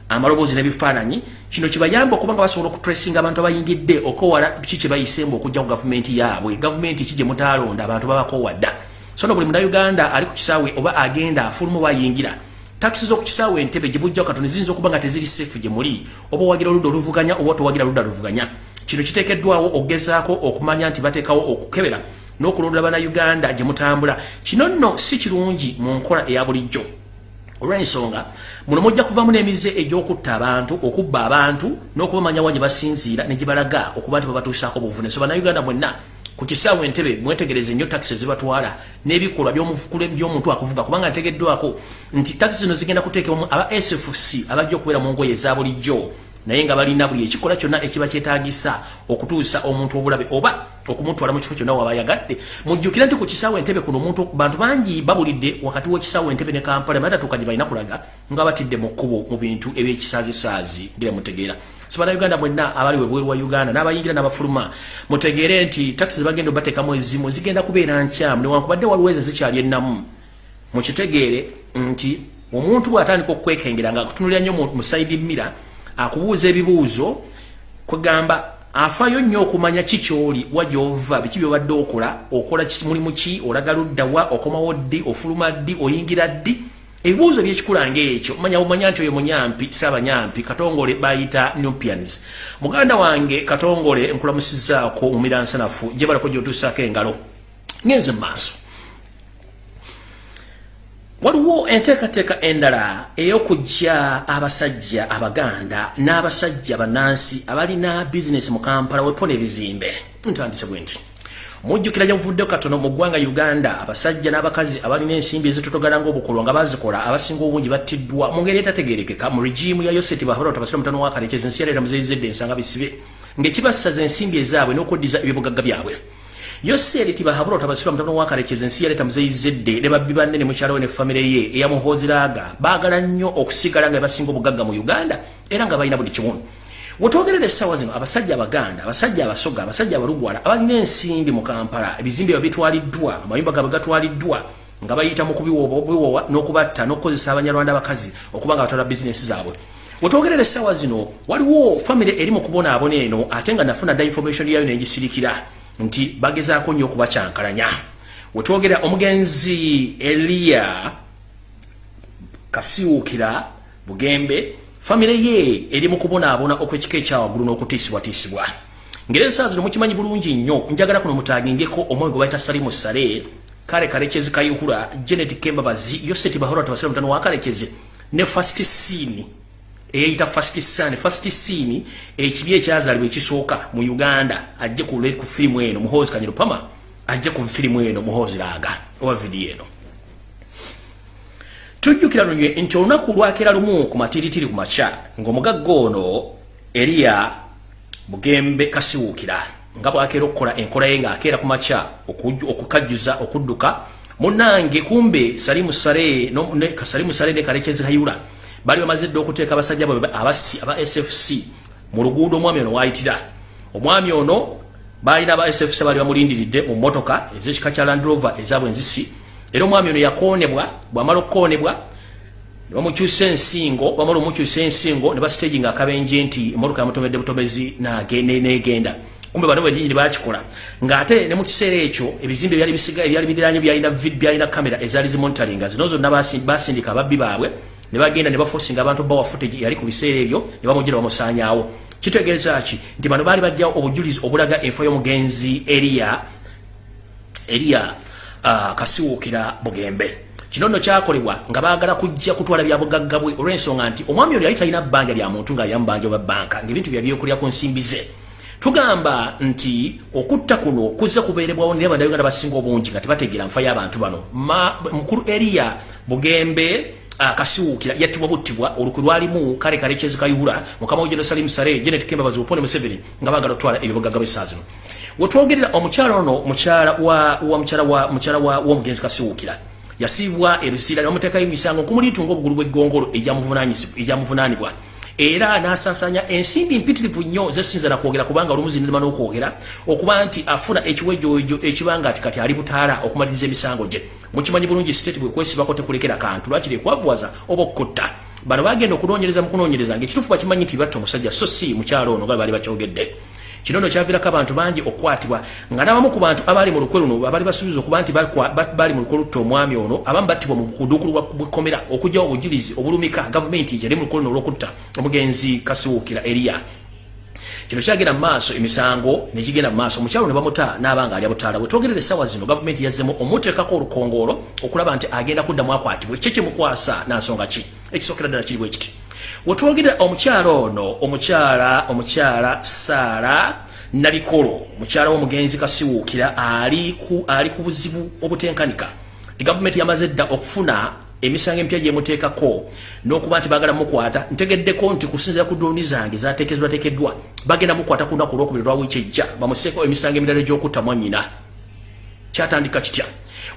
amaloboozi n'ebifaananyi kino kibayamba okuba nga basobola okutresinga abantu abayingidde okowala ki kye bayisembu okujja ku gavumenti yaabwe. Gavumenti ki gye mutalonda abantu babakowadda so no buli munauganda ali ku kisaawe oba agenda afuluma oba ayingira takisi z'oku kisaawe entebe gye bujjawo katoni ziyinza okuba nga teziri seefu gye muli oba owagira oludda oluvuganya oba towagira oludda luvuganya. Kino kiteekeddwawo okugezaako okumanya nti bateekawo okukebera n'okulondera bannayuganda gye mutambula. Kino nno si kirungi mu nkola eya bulijjo. Olw'ensonga muno mujja kuvamu n'emize egy'okutta abantu okubba abantu n'okubamanya wa gye basinziira ne gye balaga okuba nti babatuusaako buvune so bannayuganda mwenna ku kisaawe entebe mwetegereze nnyo takisi ezibatwala n'ebikolwa by'omuntu akuvuga kubanga ntegeddwako nti takisi zino zigenda kuteekebwamu aba sfc abajja okubeera mu ngoye eza bulijjo naye nga balina buli ekikola kyonna ekiba kyetaagisa okutuusa omuntu obulabe oba okumutwala mu kifo kyonna waba yagadde mujjukira nti ku kisaawe entebe kuno omuntu bantu bangi babulidde wakati w'ekisaawe entebe ne kampala batatuuka gye balina kulaga nga batidde mu kkubo mu bintu ebyekisaazisaazi ngira mutegeera so bannayuganda mwenna abali webweru wa uganda n'abayingira n'abafuluma mutegeere nti takisi zebagenda obateekamu ezimu zigenda kubeera nkyamu. Newankubadde waliwo ezo zikyali ennamu mukitegeere nti omuntu bw'atandika okwekengera nga akutunulira nnyo mu saidi mira akubuuza ebibuuzo kwegamba afaayo nnyo okumanya ki kyoli wajova biki byobadde okola okola mulimu ki olaga luddawa okomawo ddi ofuluma ddi oyingira ddi ebibuuzo byekikulanga ekyo manya bumanya nti oyo munyampi saabanyampi katongole bayita nupians muganda wange katongole nkulamusizaako mumira nsanafu gye balako gyotuusaako engalo. Ngenze mu maaso. Waliwo enteekateeka endala ey'okujja abasajja abaganda n'abasajja bannansi abalina bizinesi mu kampala wepona ebizimbe ntandise bwe nti mujjukira gyamuvuddeko katono mu ggwanga uganda abasajja n'abakazi abalina ensimbi ezitotogala ng'obukolwa nga bazikola abasinga obungi battiddwa. Mu ngeri etategerekeka mu regimu ya yoseti bahabala tabasira mutano wa kalekezi ensi yaleeta muzeyizedde ensanga bisibe ng'ekibassaza ensimbi ezaabwe n'okuddiza ebibugagga byabwe. Yoseri tibahabula otabasira mutano wa kalekezi ensi yaleeta muzeyizedde ne babbi banne ne mukyala we ne famire ye eyamuhooziraaga baagala nnyo okusigala nga basinga obugagga mu uganda era nga balina buli kimu wetwogerera essaawa zino abasajja abaganda abasajja abasoga abasajja abalugwala abalina ensimbi mu kampala ebizimbe bwe bitwaliddwa amayumba gaabwe gatwaliddwa nga bayita mu kubiwowa n'okubatta n'okukozesa abanyarwanda abakazi okuba nga batwala bizinesi zaabwe. Wetwogerera essaawa zino waliwo famire eri mu kubonaabona eno ate nga nafuna dda information yayo nengisirikira nti bagezaako nnyo okubakyankalanya. Wetwogera omugenzi eliya kasiwukira bugembe famire ye eri mu kubonaabona okw'ekika ekyawaggulu n'okutiisibwatiisibwa. Ngeri ensaa zino mukimanyi bulungi nnyo njagala kuno mutagingeko omwoyo gwe bayita salimu sale kale kalekezi kayihura janet kembabazi yoseti bahora tabasira mutano wa kalekezi ne fast scene eyayita fast scene fast scene ekibi ekyazaalibwa ekisooka mu uganda ajje ku firimu eno muhozi kanyero pama ajje ku firimu eno muhozi laaga owa vidiyo eno tujjukira lunywe nti olunaku lwakeera lumu ku matiritiri ku makya ng'omugagga ono eriya bugembe kasiwuukira nga bwakeera okukola enkola ye ng'akeera ku makya okukajjuza okudduka munnange kumbe salimu ne, salimu sale ne kalekezi kayula bali bamaze dde okuteeka abasajja bwe abasi aba sfc mu luguudo omwami ono wayitira. Omwami ono balina aba sfc bali bamulindiridde mu motoka ezekika kya landrover ezabwe enzisi era omwami ono yakoonebwa bwamala okukoonebwa nebamukyusa ensingo bamala omukyusa ensingo ne basitagi nga akabenje nti emotoka yamutomedde butomezi negenda. Kumbe bano bwenyini bakikola ngaate ne mu kiseera ekyo ebizimbe ebyali bisiga ebyali biranye byalina kamera ezaali zimonitalinga zino zonna basindika ababbi baabwe ne bagenda ne bafosinga abantu bawa footage yali ku biseera ebyo ne bamugira bamusaanyaawo. Kitegeeza ki? Nti bano baali bajjawo obujulizi obulaga enfo y'omugenzi eriya eriya kasiwuukira bugembe. Kino nno kyakolebwa nga baagala kujja kutwala byabugagga bwe olw'ensonga nti omwami ono yali talina bbanja lya muntu nga yamubanja oba bbanka ngaebintu byabyokulya ku nsimbi ze. Tugamba nti okutta kuno kuzze kubeerebwawo naye abannayuganda basinga obungi nga tebategeera nfa y'abantu bano. Mukulu eriya bugembe akasiwuukira yattibwa buttibwa olukwe lwalimu kale kalekezi kayihula mukama we jerusalemu sale genet kembabazi bupone museveni nga baagala okutwala ebibugagga b'essaa zino wetwogerera omukyala ono mukyala wa mukyala w'omugenzi kasiwuukira yasiibwa erusiira nebamuteekayo emisango nkumuliitunga obugulu bw'eggongolo ejyamuvunaanibwa era n'asaasaanya ensimbi mpitirivu nnyo zesinza nakwogera kubanga olumu zinirima n'okwogera okuba nti afuna ekiwejjowejo ekibanga ati kati ali butaala okumaliriza emisango gye. Mukimanyi bulungi siteeti bwekwesibako tekulekera kantu lwakiri ekwavuwaza oba okutta? Bano bagenda okunoonyereza mu kunoonyereza ngaekituufu bakimanyi nti batta omusajja so si mukyalo ono nga baali bakyogedde kino nno kyaviirako abantu bangi okukwatibwa. Nga n'abamu ku bantu abaali mu lukwe luno abaali basuubiza okuba nti baali mu lukwe lutta omwami ono abamu battibwa mu kuduukulu bwekkomera okugyawo obujulizi obulumika gavumenti yali mu lukwe luno olw'okutta omugenzi kasiwuukira eriya. Kino kyagenda mu maaso emisango nekigenda mu maaso. Omukyalo ne bamuta n'abanga alya butaala. Bwe twogerera essaawa zino gavumenti yazzemu omuteekako olukongoolo okulaba nti agenda kuddamu akwatibwa ekyo kimukwasa nansonga ki? Ekisookera ddala kiri bwe kiti wetwogerera omukyala ono omukyala omukyala saara nabikolo mukyala w'omugenzi kasiwuukira ali ku ali ku buzibu obutenkanika. Gavumenti yamaze dda okufuna emisango emipya gyemuteekako n'okuba nti baagala mukwata. Ntegeddeko nti kusinzira ku drooni zange zateekezebwateekeddwa bagenda mukwata ku lunaku olwokubiri lwa wiiki ejja. Bamuseeko emisango emirala egy'okutta mwannyina. Kyatandika kitya?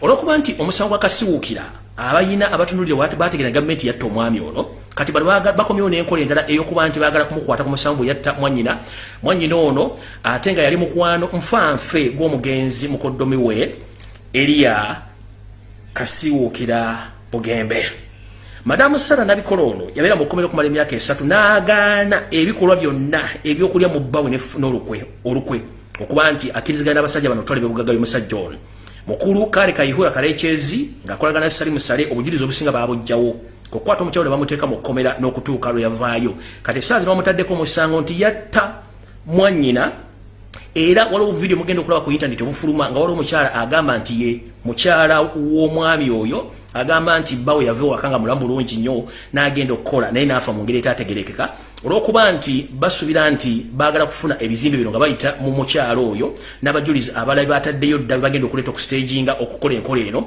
Olwokuba nti omusango gwa kasiwuukira abayina abatunulire bategeera gavumenti yatta omwami ono. Kati bano bakomyewo n'enkola endala ey'okuba nti baagala kumukwata ku musango yatta mwannyina. Mwannyina ono ate nga yali mukwano nfanfe gw'omugenzi mukoddomi we eriya kasiwuukira bugembe. Madamu sara nabikola ono yabeera mu kkomera okumala emyaka esatu n'agaana ebikolwa byonna ebyokulya mu bbawe n'olukwe olukwe. Okuba nti akkiriziganya n'abasajja bano otwala ebyobugagga by'omusajja ono mukulu kale kayihura kalekyezi ng'akolagana ne salimu sale obujulizi obusinga baabujjawo okukwata omukyalo ne bamuteeka mu kkomera n'okutuuka lwe yavaayo. Kati esaazi bamutaddeko omusango nti yatta mwannyina era waliwo obuvidiyo mugenda okulaba ku intaneti obufuluma nga waliwo omukyala agamba nti ye mukyala w'omwami oyo agamba nti bawe yava ewaka nga mulamu bulungi nnyo n'agenda okukola naye n'afa mu ngeri etaategerekeka olw'okuba nti basuubira nti baagala kufuna ebizimbe bino nga bayita mu mukyalo oyo n'abajulizi abalala bataddeyo dda bagenda okuleeta okustaginga okukola enkola eno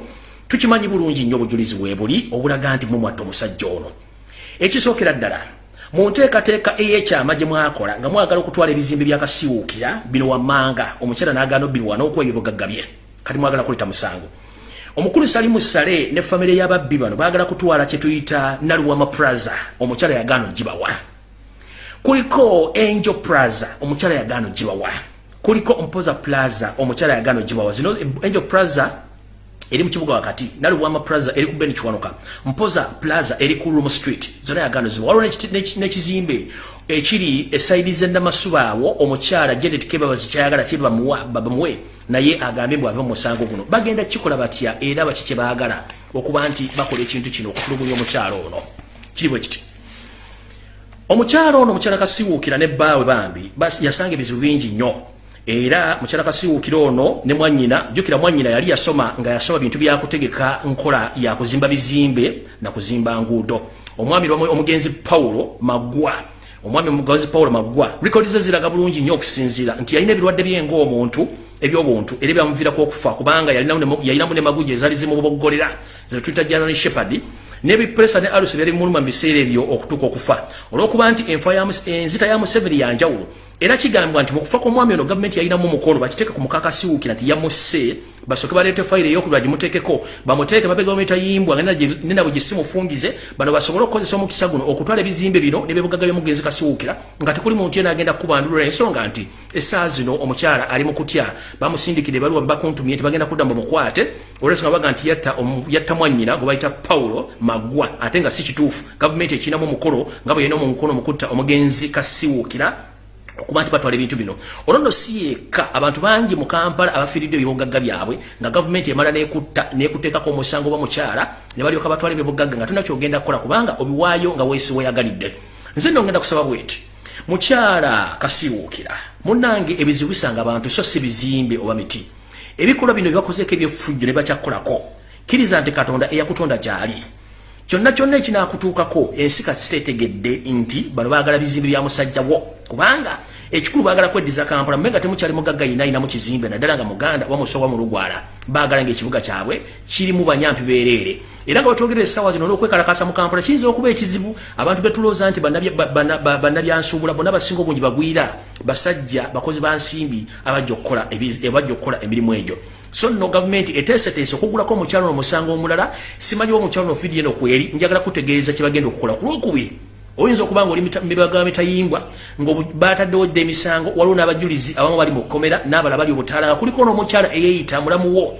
tukimanyi bulungi nnyo obujulizi bwe buli obulaga nti mumwatta omusajja ono. Ekisookera ddala mu nteekateeka ey'ekyama gye mwakola nga mwagala okutwala ebizimbe byakasiwuukira bino wammanga omukyala n'agaana obbirwa n'okuwa ebibugagga bye kati mwagala kuleta musango. Omukulu salimu sale ne famire y'ababbi bano baagala kutwala kye tuyita naluwama plaza omukyala yagaana ogibawa kuliko angel plaza omukyala yagaana ogibawa kuliko mpoza plaza omukyala yagaana ogibawa zino angel plaza eri mu kibuga wakati naluwama plaza eri ku beni kiwanuka mpoza plaza eri ku rum street zona yagaano ziba waliwo n'ekizimbe ekiri esaidi zennamasuba awo omukyala janet kebabazi kyayagala kye bamuwe naye agambye bwave mu musango guno. Bagenda kikola batya era baki kye baagala okuba nti bakola ekintu kino okutulugunya omukyala ono? Kiri bwe kiti omukyalo ono omukyala kasiwuukira ne bbaawe bambi yasanga ebizibu bingi nnyo. Era mukyala kasiwuukira ono ne mwanyina jjukira mwanyina yali yasoma nga yasoma bintu byakutegeka nkola yakuzimba bizimbe nakuzimba nguudo. Omwami omugenzi pawulo maggwa omwami omugenzi pawulo maggwa rekodi ze ziraga bulungi nnyo okusinziira nti yalina ebirwadde byenga omuntu ebyobuntu era byamuviirako okufa kubanga yalinamu ne maguja ezaali zimuboggolera zetuyita general shepard nebipresa ne alusi byali muluma mu biseera ebyo okutuuka okufa. Olwokuba nti enzita ya museveni yanjawulo era kigambibwa nti mukufa kw'omwami ono gavumenti yalinamu omukolo bakiteeke ku mukakasiwuukira nti yamusse basooke baleete fayiro eyokubira gimuteekeko bamuteeke mabega ometayimbwa nenabwe gisimufungize bano basobole okukozesa omukisa guno okutwala ebizimbe bino nebyebugaga byomugenzi kasiwuukira nga tekuli muntu yena agenda kubandulula ensonga nti essaa zino omukyala ali mu kutya bamusindikire baliwa bakuntumye nti bagenda kudda mubamukwate olwensonga baga nti yatta mwannyina gwe bayita pawulo maggwa ate nga si kituufu gavumenti ekirinamu omukolo nga bwe yina omukono omukutta omugenzi kasiwuukira okuba nti batwala ebintu bino. Olwono si yekka abantu bangi mu kampala abafiiridde ebyobugagga byabwe nga gavumenti emala nekutta nekuteekako omusango oba mukyala ne balyoka batwala ebyobugagga nga tulina kyogenda kukola kubanga obiwaayo nga weesi weyagalidde. Nze nno ngenda kusaba bweti. Mukyala kasiwuukira munange ebizibu bisanga abantu so si bizimbe oba miti. Ebikolwa bino byebakozeeko ebyefujjo ne bakyakukolako kkiriza nti katonda eyakutonda gyali kyonna kyonna ekinakutuukako ensi kati sitetegedde nti bano baagala bizimbe bya musajjawo kubanga ekikulu baagala kweddiza kampala mumenga temukyali mugagga yina ayinamu kizimbe naddala nga muganda wamusowa mu lugwala baagala ngaekibuga kyabwe kirimu banyampi beereere era nga batwogerera essaawa zino olwokwekalakasa mu kampala kiyinza okuba ekizibu. Abantu betulooza nti bannabyansuubula bonna basinga obungi bagwira. Basajja bakozi ba nsimbi abajja okukola emirimu egyo so no gavumenti eteeseteese okugulako omukyalo no musango omulala simanyiwo omukyalo no fidi eno kweri njagala kutegeeza kyebagenda okukola. Ku lwokubiri oyinza okuba nga oli mibaga mitayimbwa nga bataddewo dda emisango waliwo n'abajulizi abamu bali mu kkomera n'abala bali obutaala. Nga kuliko n'omukyala eyeeyita mulamuwo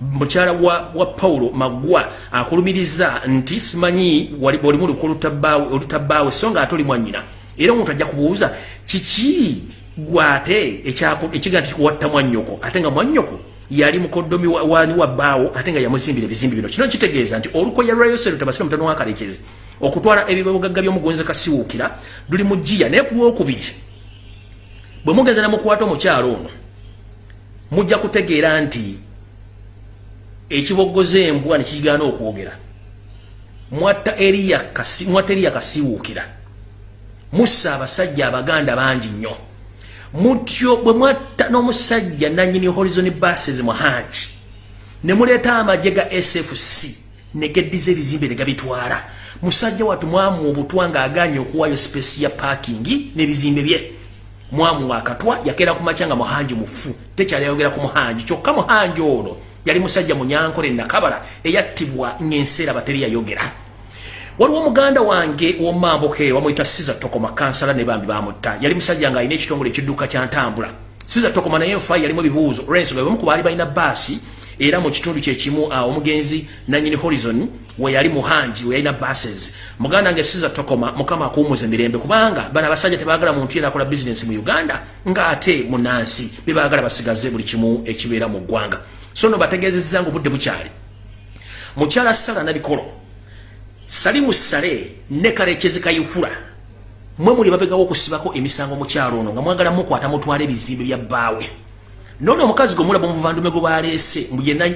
mukyala wa, wa paulo maggwa akulumiriza nti simanyi olimu olutabbaawe so nga ate oli mwannyina. Era omuntu ajja kubuuza kiki gwate ekiga nti watta mwannyoko ate nga mwannyoko yali mukoddomi wani wa bbaawo ate nga yamuzimbira ebizimbi bino. Kino kitegeeza nti olukoya lwayosero tabasira mutano wakalekezi okutwala ebibugagga byomugonzi kasiwuukira luli mu jiya naye ku lwokubiri bwe mugenza namukwata omukyalo ono mujja kutegeera nti ekibogoza embwa nekigaana okwogera. Mwatta eriya kasiwuukira mussa abasajja abaganda bangi nnyo mutyo bwe mwatta n'omusajja nanyini horizon buses muhangi ne muleeta amagye ga sfc negeddiza ebizimbe ne gabitwala. Musajja watu mwamu obutwa ng'aganye okuwaayo space ya parking n'ebizimbe bye. Mwamu akatwa yakeera ku maca nga muhangi mufu tekyali ayogera ku muhangi kyokka muhangi ono yali musajja munyankole nakabala eyattibwa ng'enseera bateri yayogera waliwo omuganda wange womamboke wamwita siza tokoma kansala ne bambi bamutta. Yali musajja nga alina ekitongole ekidduka kyantambula siza tokoma naye nfa yalimu ebibuuzo. Olwensonga bamu ku baali balina baasi era mu kitundu kyekimu omugenzi nanyini horizon weyali muhangi weyalina bases muganda wange siza tokoma mukama akuwumuza emirembe kubanga bano abasajja tebagala muntu yena akola bizinesi mu uganda ngaate munansi bebagala basigaze buli kimu ekibeera mu ggwanga. So no bategezezza nga obudde bukyali. Mukyala sala nabikolo salimu sale ne kalekezi kayihura mwe muli babegawo okusibako emisango mukyalo ono nga mwagala mukwata mutwala ebizimbe bya bbaawe none omukazi gwe mulaba omuvandume gwe baleese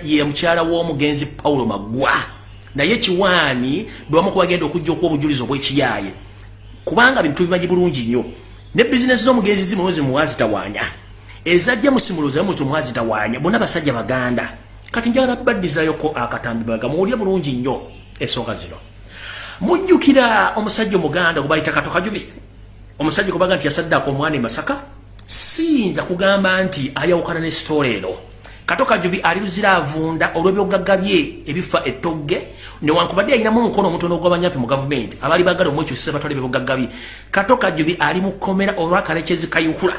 ye mukyala w'omugenzi pawulo maggwa naye kiwaani bwewamuku bagenda okujja okuwa obujulizi obwekiyaaye. Kubanga bintu bimanyi bulungi nnyo. Ne bizinesi z'omugenzi zimuno zimuwa zitawaanya ezajja musimuloza muti muwa zitawaanya bonna basajja baganda. Kati njagala baddizayoko akatambi baga muwulye bulungi nnyo. Ensonga zino mujjukira omusajja omuganda gwe bayita kato kajubi. Omusajja gwe baga nti yasaddaako omwana e masaka siyinza kugamba nti ayawukana ne sitoola eno. Kato kajubi ali luzira avunda olw'ebyogagga bye ebifa ettogge newankubadde alinamu omukono omutono ogw'abanyampi mu gavumenti abaali bagala omwekyusisa batwala ebyobugagga bye. Kato kajubi ali mu kkomera olwakalekezi kayukula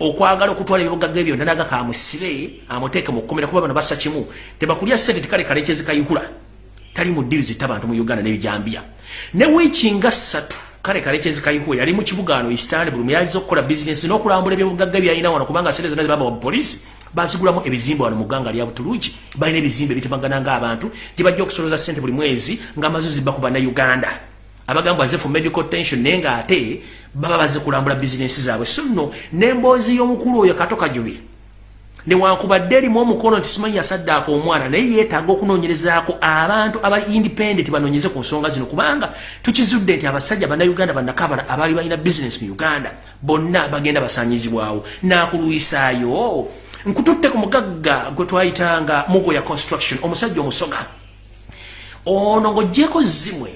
okwagala okutwala ebyobugagga ebyo nanaga kamusibe amuteeke mu kkomera kuba bano bassa kimu. Tebakulya sente tikale kalekezi kayukula tali mu ddiru zitta bantu mu uganda nebijambya ne wiiki nga ssatu kale kalekezi kayihuwe yali mu kibuga ano istanbul muyayiza okukola bizinesi n'okulambula ebyobugagga byalina wano kubanga sente zonna zibaba polisi bazigulamu ebizimbe wano mu gganga lya butulugi balina ebizimbe bitemagana ng'abantu gye bajja okusoloza sente buli mwezi ng'amazuzi baku bannayuganda. Abagamba baze for medical tension naye ngaate baba baze kulambula bizinesi zaabwe. So nno nemboozi y'omukulu oyo kato kajubye newankubadde erimu omukono nti simanyi yasaddaako omwana naye yeetaaga okunoonyerezaako abantu abali independent banoonyeze ku nsonga zino kubanga tukizudde nti abasajja bannayuganda bannakabala abaali balina bizinesi mu uganda bonna bagenda basaanyizibwawo. Naakulwisaayo nkututte ku mugagga gwe twayitanga mugoya construction omusajja omusoga. Ono ng'oggyeko zimwe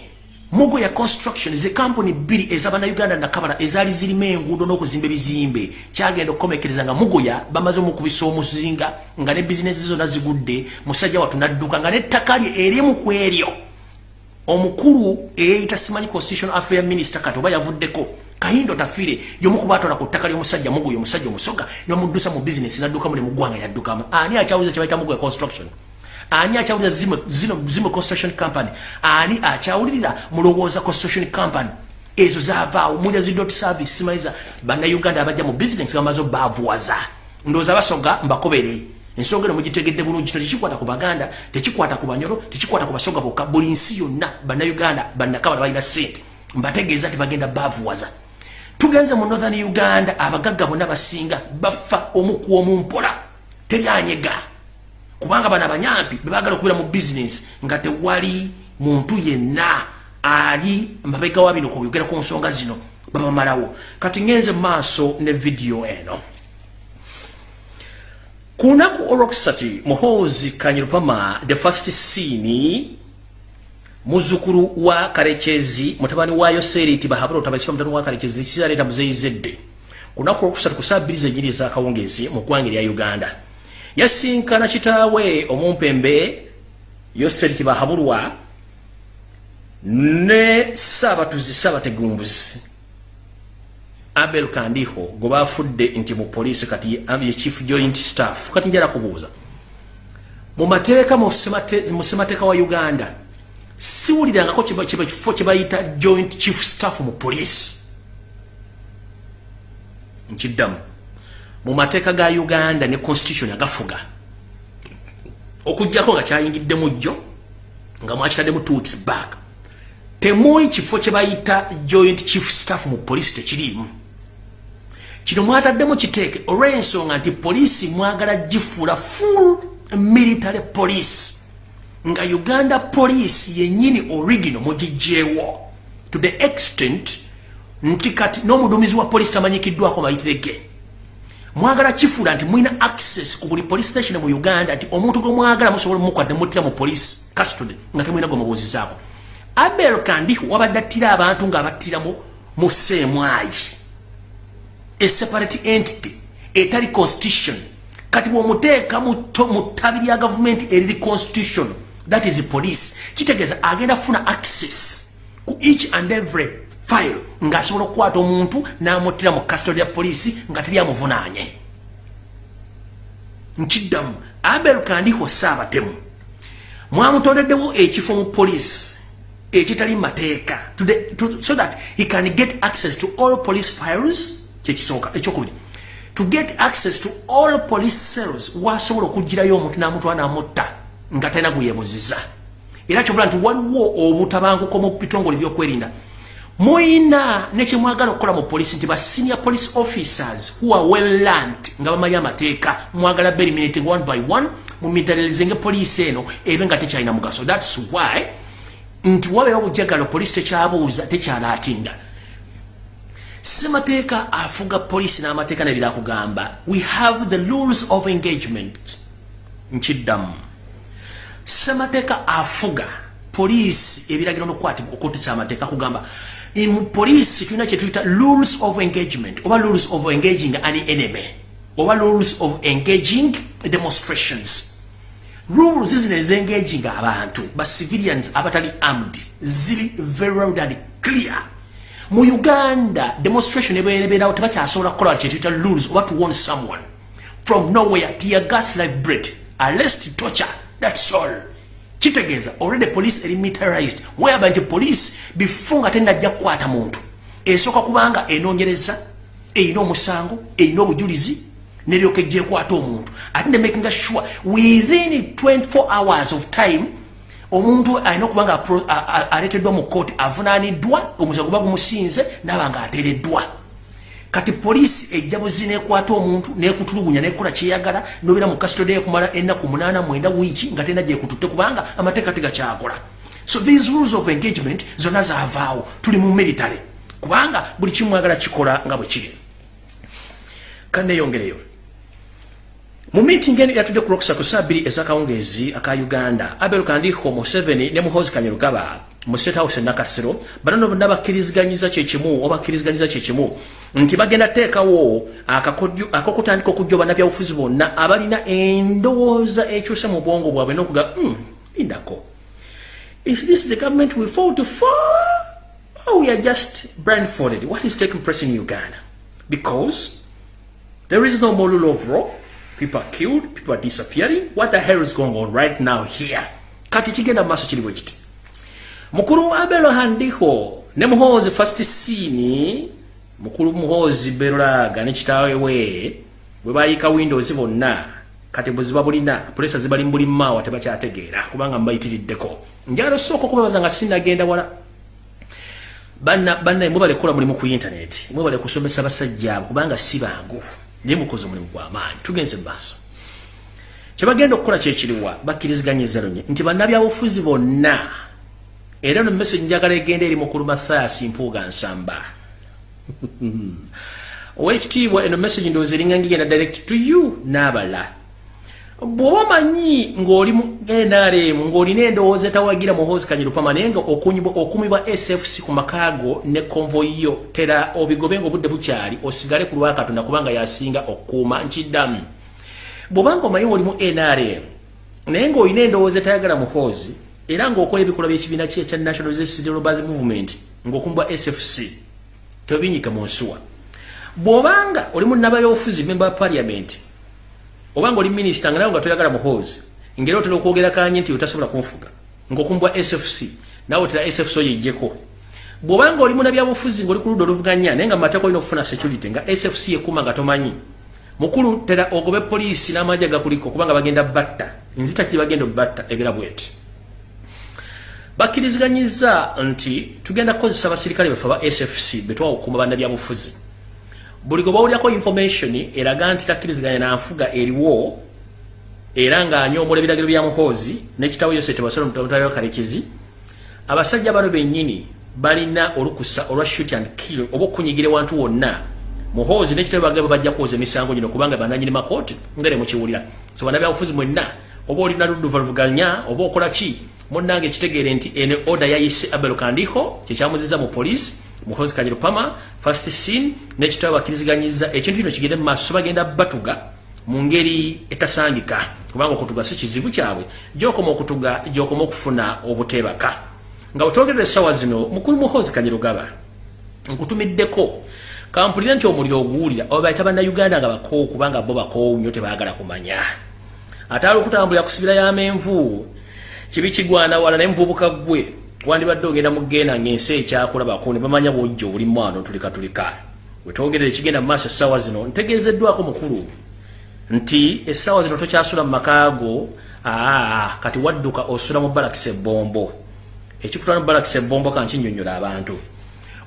mugo ya construction ze kampuni bbiri ez'abannayuganda nakabala ezaali zirimu enguudo n'okuzimba ebizimbe. Kyagenda okukomekereza nga mugoya bamaze omukubisa omuzinga nga ne bizinesi zonna zigudde musajja watu nadduka nga n'ettaka lye erimu ku eryo. Omukulu eyeyita simanyi constitution affair minister kati oba yavuddeko kahindo tafire yomukubatwala ku ttaka ly'omusajja mugoya omusajja omusoga nemuddusa mu bizinesi naddukamu ne muggwanga yaddukamu ani akyawuliza kyebayita mugoya construction ani akyawulira zino zimo construction company? Ani akyawulirira mulowooza construction company? Ezo zavaawo mulya zi dot service simanyiza bannayuganda abajja mu business bamaze bavuwaza ndowooza basoga mbakobere. Ensonga eno mugitegedde bulungi tekikwata ku baganda tekikwata ku banyolo tekikwata ku basoga bokka buli nsi yonna bannayuganda bannakabala balina sente mbategeeza nti bagenda bavuwaza tugenze mu northern uganda abagagga bonna basinga bafa omuku omumpola teryanyega kubanga bano abanyampi bebagala okubeera mu bizinesi nga tewali muntu yenna ali mabega wa bino kuyogera ku nsonga zino babamalawo kati ngenze maaso ne vidiyo eno. Ku lunaku olwokusati muhoozi kanyirupama the first scene muzukulu wa karekezi mutabani wayo seriti bahabula otabakisa mutabani wa karekezi kizaleeta muzeyizedde ku lunaku olwokusatu ku saa bbiri zenyiri ezakawungezi mu ggwanga erya uganda yasinkana kitaawe omumpembe yoseriti bahabulwa ne saabatuzi saabategumbuzi abel kandiho gwe bafudde nti mu poliisi kati ye chief joint staff kati njala kubuuza. Mu mateeka mu ssemateeka wa uganda siwulirangako kifo kye bayita joint chief staff mu poliisi. Nkiddamu mu mateeka ga uganda ne constitution agafuga okugjako nga kyayingiddemu jjo nga mwakitaddemu two weeks back temuli kifo kye bayita joint chief staff mu poliisi tekiriimu. Kino mwataddemu kiteeke olw'ensonga nti poliisi mwagala gifuula full military police. Nga uganda police yennyini original mugijjeewo. To the extent nti kati n'omuduumizi wa poliisi tamanyikiddwako mayitirege mwagala kifuula nti mulina access ku buli police station mu uganda nti omuntu gwe mwagala musobola mukwadde muttira mu police custody nga temulina gwe mubuuzizaako. Abel kandi wabadde attira abantu ng'abattira mu seemwayi a separate entity etali constitution. Kati bwomuteeka mu ttabi lya gavumenti eriri constitution that is police kitegeeza agenda kufuna access ku each and every file ng'asobola okukwata omuntu n'amuttira mu custody ya poliisi nga teri amuvunaanye. Nkiddamu abel kandiho saabatemu mwamutondeddewo ekifo mu poliisi ekitali mateeka so that he can get access to all police files kyekisooka ekyokubiri. To get access to all police cells wasobola okugirayo omuntu n'amutwala n'amutta nga talina gweyebuziza era kyobula nti waliwo obutabanguko mu bitongole byokwerinda muyina nekyemwagala okukola mu polisi nti ba senior police officers who are well learned nga bamanyi amateeka mwagala beriminating one by one mumitalirize ngaepoliisi eno ebe nga tekyalina mugaso. Thats why nti wabeera obujagalo polisi tekyabuuza tekyalaatinda. Semateeka afuga polisi n'amateeka nebira kugamba we have the rules of engagement. Nkiddamu. Semateeka afuga polisi ebiragiro nokukwatibwa okuttisa amateeka kugamba mu polisi tulina kyetuyita rules of engagement. Oba rules of engaging an enemy. Oba rules of engaging demonstrations. Rules zino ezengaging abantu. Ba civilians abatali armed. Ziri very loud and clear. Mu uganda demonstration ebeerawo tebakyasobola kukola kyetuyita rules oba to warn someone. From nowhere tear gas life bread. Arrest torture that's all kitegeeza already police eri militarized. Whereby nti police? Before nga tenajja kukwata muntu. Esooka kubanga enoonyereza erina omusango erina obujulizi neryoka ejja ekwata omuntu. Ate ne making sure within 24 hours of time omuntu alina okuba nga aleeteddwa mu kooti avunaaniddwa omusango guba gumusinze naaba nga ateereddwa kati poliisi ejja buzi nekwata omuntu nekutulugunya nekola kyeyagala nobeera mu kasitode ekumala ennaku munaana mwenda wiiki nga tena gyekututte kubanga amateeka tegakyakola so these rules of engagement zonna zavaawo tuli mu military kubanga buli kimwagala kikola nga bwe kiri. Kaneyongereyo mu meeting eno yatudde ku lwokusatu saa bbiri ez'akawungeezi aka uganda abel kandiho museveni ne muhozi kanyerugaba mu state house enakasiro banono bonna bakkiriziganyiza kyekimu oba bakkiriziganyiza kyekimu nti bagenda teekawo akakodyo- ak'okutandika okujja bannabyabufuzi bonna abalina endowooza ekyusa mu bwongo bwabwe n'okuga "Hmm, lindako is this the government we fought for or we are just blindfolded what is taking place in uganda because There is no more rule of law. People are killed. People are disappearing. What the hell is going on right now here? Kati kiri bwe kiti. Mukulu wa Belo Handiho ne muhozi first scene mukulu muhozi Berolaga ne kitaawe we bwe baayika windows bonna. Kati bwe ziba bulina pulesa zibali mu buli maawa tebakyategeera kubanga mbayitiriddeko. Njalo sooka okubabaza nga sinagenda wala. Banna banna mwebale kukola mulimu ku internet mwebale kusomesa basajja kubanga si bangu. Naye mukoze omulimu gw'amaanyi tugenze mu maaso kyebagenda okukola kyekiriwa bakkiriziganyiza lunye nti bannabyabufuzi bonna era no message njagala egenda eri mukulu mathias mpuuga nsamba. Owekitiibwa eno message ndowooza eringa ngigenda direct to you n'abala. Bw'oba omanyi ng'oli mu nrm ng'olina endowooza etawagira muhoozi kanyirupama naye nga okumibwa sfc ku makaago ne konvoyi yo tera obigobe nga obudde bukyali osigale ku lwakatonda kubanga yasinga okukuuma nkiddamu. Bw'obanga omanyi oli mu nrm naye ng'olina endowooza etayagala muhoozi era ng'okola ebikolwa by'ekibiina kye ekya national resistance robbers movement ng'okumbwa sfc tobinyika mu nsuwa. Bw'obanga oli mu nnabayobufuzi member parliament obanga oli minisita nga nawe nga toyagala muhoozi ngeri otera okwogera kanye nti otasobola kunfuga ngaokumbwa sfc nawe otera sfc oyo ejjeko bw'obanga oli munabyabufuzi ngaoli ku ludda oluvuganya naye nga mumateeka olina okufuna security nga sfc ekuma nga tomanyi. Mukulu tera ogobe poliisi n'amajja gakuliko kubanga bagenda batta. Nzita kiri bagenda obatta ebira bweti bakkiriziganyiza nti tugenda kukozesa abasirikale befe aba sfc betwawa okuuma bannabyabufuzi. Buli gwe bawulyako information eraga nti takkiriziganya nanfuga eriwo era ng'anyoomola ebiragiro bya muhoozi n'ekitabo yose tebasolo mutalo kalekezi abasajja bano bennyini balina olukusa olwa shoot and kill oba okunyigira ewantu wonna. Muhoozi n'ekitabo bagaba bajja kwoza emisango gino kubanga bananyini makooti ngere mukiwulira. So bannabyabufuzi mwenna oba olina ludduvaluvuganya oba okola ki munnange ekitegeere nti eno order yayise abel kandiho kyekyamuziza mu poliisi muhozi kanyirupama first scene n'ekitabo bakkiriziganyiza ekintu kino kigende mu maaso bagenda batuga mu ngeri etasangika kubanga okutuga si kizibu kyabwe. Gyokoma okutuga gyokoma okufuna obuteebaka. Nga bwetwogerera essaawa zino mukulu muhozi kanyirugaba nkutumiddeko kampulira nti omuliro oguwulira obaita bannayuganda nga bakoowu kubanga bo bakoowu nnyo tebaagala kumanya. Ate ali okutambulira ku sibira y'amenvu kibi kigwana wala naye muvubuka gwe wandibadde ogenda mugenda ngaensi ekyakulabako ne bamanya bwojja obulimu ano tulika tulika. Wetwogerera ekigenda mu maaso essaawa zino ntegeezeddwako mukulu nti essaawa zino tokyasula mu makaago aa kati wadduka osula mu balakisa ebbombo ekikutwala mu balakisa ebbombo kankinyonyola abantu.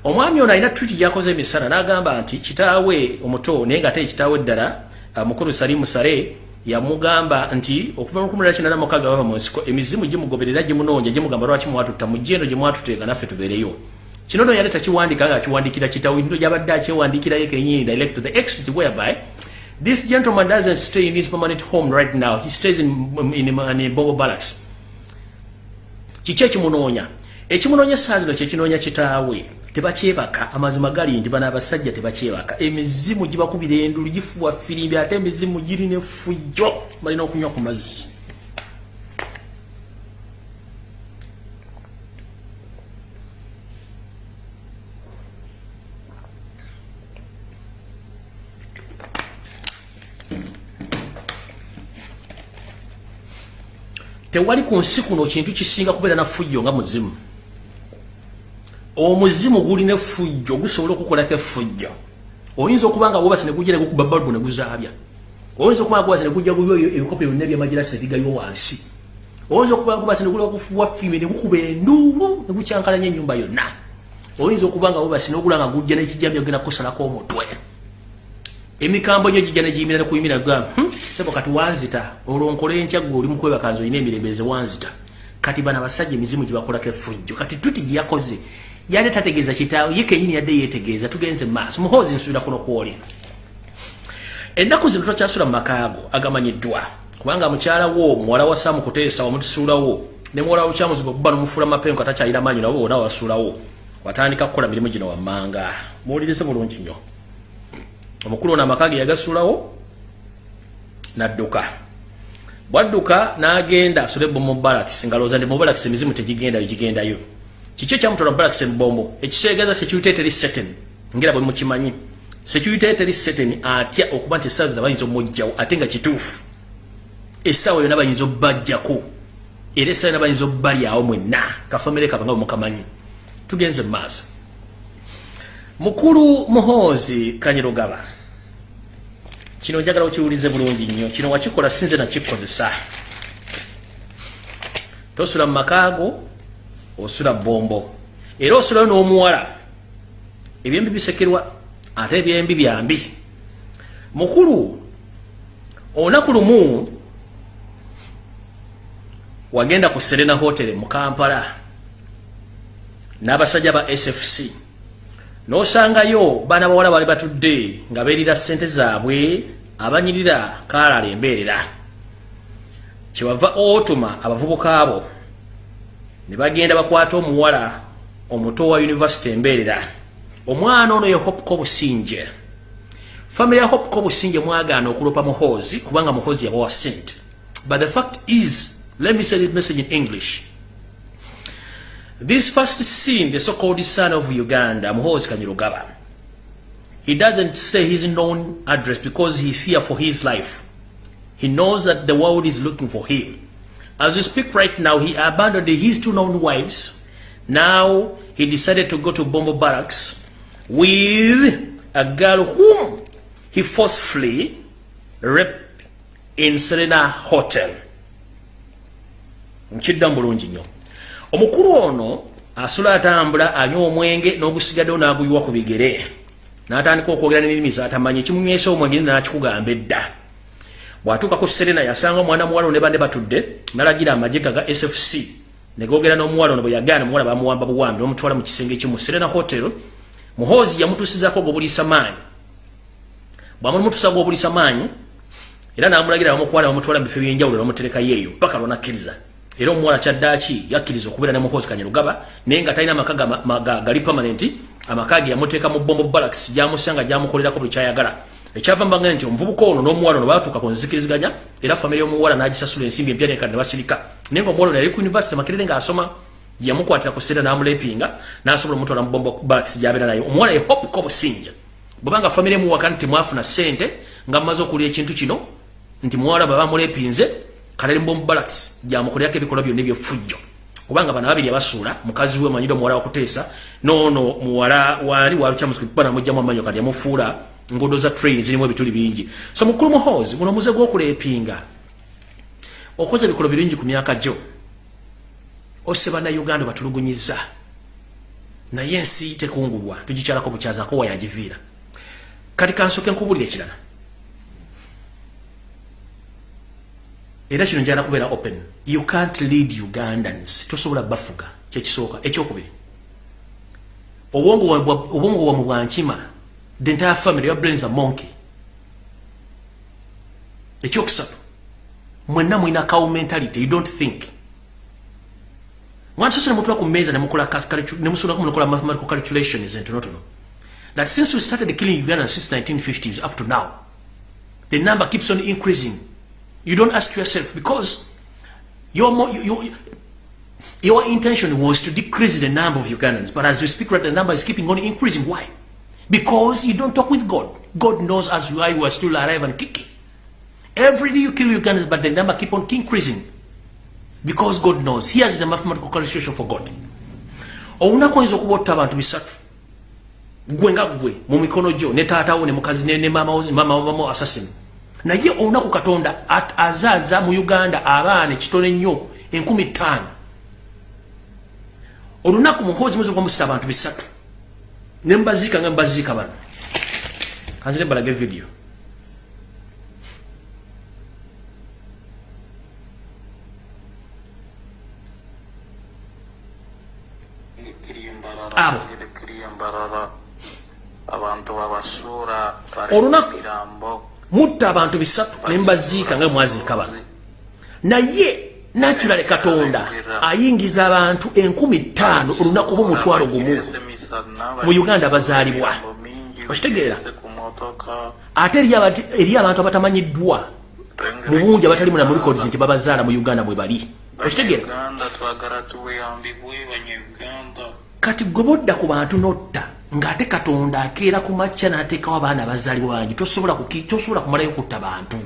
Omwami ono alina twiti gyakoze emisana n'agamba nti kitaawe omuto naye nga ate ekitaawe eddala mukulu salimu sale yamugamba nti okuva kinana mukaaga baba mu nsiko emizimu gimugoberera gimunoonya gimugamba lwaki mwatutta mujje eno gye mwatuteeka naffe tubeereyo. Kino no yali takiwandika nga akiwandikira kitaawe ndo gyabadde akyewandikirayo kenyini direct to the exit whereby this gentleman doesn't stay in his permanent home right now he stays in, in, in, in bobo barracks kiki ekimunoonya? Ekimunoonya essaa zino kyekinoonya kitaawe tebakyebaka amazima gali nti bano abasajja tebakyebaka. Emizimu gibakubira endulu gifuwa firimbi ate emizimu girina effujjo balina okunywa ku mazzi. Tewali ku nsi kuno kintu kisinga kubeera na fujjo nga muzimu omuzimu gulina effujjo gusobola okukolako effujjo oyinza okuba nga wobase negujja negukuba balubu neguzaabya oyinza okuba nga gwase negujja guyo ebikopo byonna ebyamagirasi ebigayo wansi. Oyinza okuba nga basinokula okufuwa fime ne gukuba enduulu ne gukyankalanya ennyumba yonna. Oyinza okuba nga bubasi n'ogula nga gujja n'ekijambi ogenda kusalako omutwe. Emikambo gyo gijja ne giyimira ne kuyimira ga hmm, sebo kati wanzita. Olwo nkole ntya gwe oli mukwebakanzi olina emirembeze wanzita? Kati bana abasajja emizimu gye bakolako effujjo kati tuti gye yakoze yali tategeeza kitaawe ye kenyini yadde yeetegeeza tugenze mu maaso. Muhoozi nsuubira kuno kwoli ennaku zino tokyasula mu makaago agamanyiddwa kubanga mukyala wo muwala wa saamu kuteesa wamutusuulawo ne muwala lukyamuzibu okuba nomufuula mapengo atakyalina maanyi nabo bona wasuulawo. Watandika kukola mirimu gino wammanga. Muwulirize bulungi nnyo. Omukulu ono amaka ge yagasuulawo nadduka. Bwadduka n'agenda asule bomo balakisi nga looza ndi mubalakisi emizimu tegigendayo gigendayo kiki ekyamutwala mubalakisi ebombo ekiseegaza security teri seten ngera bwe mukimanyi security teri seten atya okuba nti essaawa zina bayinza omujjawo ate nga kituufu. Essaawa yonna bayinza obbajjako era essaawa yonna bayinza obbalyawo mwenna. Kafamire kaba nga bwemukamanyi tugenze mu maaso. Mukulu muhoozi kanyirugaba kino njagala okiwulize bulungi nnyo. Kino wakikola sinze nakikozesa. Tosula mu makaago osula bombo era osulayo n'omuwala ebyembi bisekerwa ate ebyembi byambi. Mukulu olunaku lumu wagenda ku serena hotel mu kampala n'abasajja ba sfc n'osangayo baana bawala bali batudde nga beerira ssente zaabwe abanyirira kaalala embeerera kyebava otuma abavubuka abo ne bagenda bakwata omuwala omuto wa univesity embeerera omwana ono ye hopco businje famiry ya hopco businje mwagaana okulopa muhoozi kubanga muhoozi yabawa sente but the fact is let me say this message in english This first scene, the so-called son of Uganda, Muhoozi Kanyirugaba, he doesn't say his known address because he's fear for his life. He knows that the world is looking for him. As we speak right now, he abandoned his two known wives. Now he decided to go to Bombo Barracks with a girl whom he forcefully raped in Serena Hotel. Nkidda bulungi nnyo. omukulu ono asula atambula anywa omwenge n'ogusigaddewo n'aguyiwa ku bigere n'atandika okwogera n'ennimi zatamanyi ekimunywesa omwenge nakikugamba edda bw'atuuka ku serena yasanga omwana muwala ono ne banne batudde n'alagira amagye ga sfc ne googera n'omuwala ono bwe yagaana muwala bamuwamba buwambi n'omutwala mu kisenge kimu serena hotel. Muhoozi yamutuusizako gwobuliisa maanyi. Bwamumutuusa gwobuliisa maanyi era n'amulagira bamukwala bamutwala mu bifo byenjawulo bamuterekayo eyo paka lwonakkiriza era omuwala kyaddaki yakkiriza okubeera ne muhoozi kanyarugaba naye nga talina amaka gali permanent amaka ge yamuteeka mu bombo balax gyamusanga gyamukolerako buli kyayagala ekyava mbanga nti omuvubuka ono n'omuwala ono batuuka ku nzikiriziganya era famire y'omuwala n'agisasula ensimbi empya nekati ne basirika naye nga omuwala ono yali ku univesity makerere ng'asoma yamukwatira ku seera n'amulepinga n'asobola omutwala mu bombo balax gy'abeera naye. Omuwala ye hopuko businja bwebanga famire emuwaka nti mwafuna ssente nga mmaze okulya ekintu kino nti muwala bwe bamulepinze kalali mbom barracks gyamukolerako ebikolwa byonna ebyefujjo kubanga bana babiri abasuula mukazi we manyire omuwala wakuteesa noono muwala wali walukyamukuba namugjamu amanyo kati yamufuula nguudo za train zirimu ebituli bingi. So mukulu muhoozi guno muze gw'okuleepinga okoze ebikolo birungi ku myaka gyo. Ose bannayuganda batulugunyiza naye ensi tekungulwa tugikyalako bukyazaako wayagiviira kati kansoke nkubulira ekirala era kino njala kubeera open. You can't lead ugandans. Tosobola bafuga. Kyekisooka ekyokubiri. Obwongo bwamwe bwankima the entire family your brains are monkey ekyokusatu mwenna mwina cow mentality you don't think mwana sose nemutula ku mmeeza nemusulako munokola mathematical calculations entonotono that since we started killing uganda since 1950s up to now the number keeps on increasing You don't ask yourself because your, your, your intention was to decrease the number of Ugandans. But as you speak, right, the number is keeping on increasing. Why? Because you don't talk with God. God knows as you are, you are still alive and kicking. Every day you kill Ugandans, but the number keep on increasing. Because God knows. Here's the mathematical calculation for God. okuba otta abantu bisatu gwe nga gwe mu mikono gyo ne taatawo ne mukazi ne mama wamamu assassin naye olunaku katonda at- azaaza mu uganda abaana ekitono ennyo enkumi ttaano olunaku muhoozi mwezi gwamusita abantu bisatu ne mbaziika nga mbaziika bano kanzire balage video Abo. Olunaku. mutta abantu bisatu ne mbaziika nga mwaziika bano naye naturale katonda ayingiza abantu enkumi ttaano olunaku b'omutwalo gumu mu uganda bazaalibwa. Okitegeera. Ate eri abantu- abatamanyiddwa. Mu bungi abatali muna mu records nti babazaala mu uganda mwe bali. Okitegeera. Kati gwe bodda ku bantu notta ng'ate katonda akeera ku makya n'ateekawo abaana abazaalibwa bangi tosobola kumalayo kutta bantu.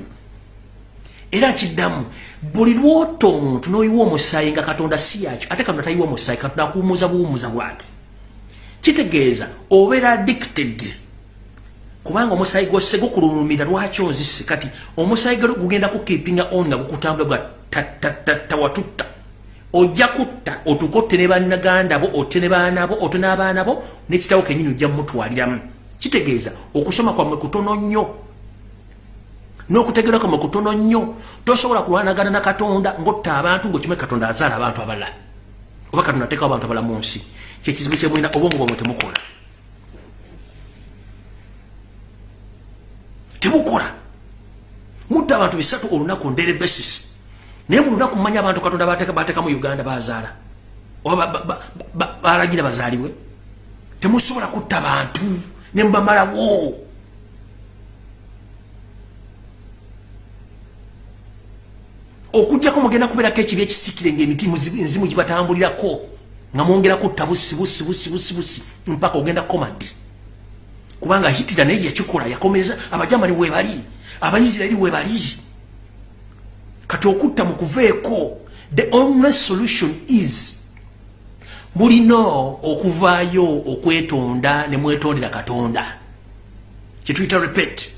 Era kiddamu buli lwota omuntu n'oyiwa omusaayi nga katonda si yakyo ate katonda tayiwa omusaayi katonda akuwumuza buwumuza bwati kitegeeza obeera addicted. Kubanga omusaayi gwose gukulumira lwaki onzise kati omusaayi gwe gugenda kukipinga on nga gukutambula gwa tawatutta ojja kutta otuuke otte ne bannaganda bo otte ne baana bo otte n'abaana bo n'ekitabo kenyini ojja mumutwaliramu. Kitegeeza okusoma kwammwe kutono nnyo. N'okutegerwa kwammwe kutono nnyo. Tosobola kulwanagana na katonda ng'otta abantu ng'okimwe katonda azaala abantu abalala. Oba katonda ateekawo abantu abalala mu nsi kyekizibu kyemulina obwongo bwamwe temukola tebukola mutta abantu bisatu olunaku ndere basis. Naye mu lunaku mumanya abantu katonda bateeka mu uganda bazaala. Oba ba- ba- ba- ba- balagira bazaalibwe. Temusobola kutta bantu. Ne mubamalawo okujjako mugenda kubeerako ekibi ekisikire ngaemiti muzi- nzimu gibatambulirako nga mwongera kutta busi busi busi busi busi mpaka ogenda komadi kubanga hitira naye yakikola yakomereza abajamani webali abaisirairi webali kati okutta mukuveeko the only solution is mulina okuvaayo okwetonda ne mwetondera katonda. Kyetuyita repet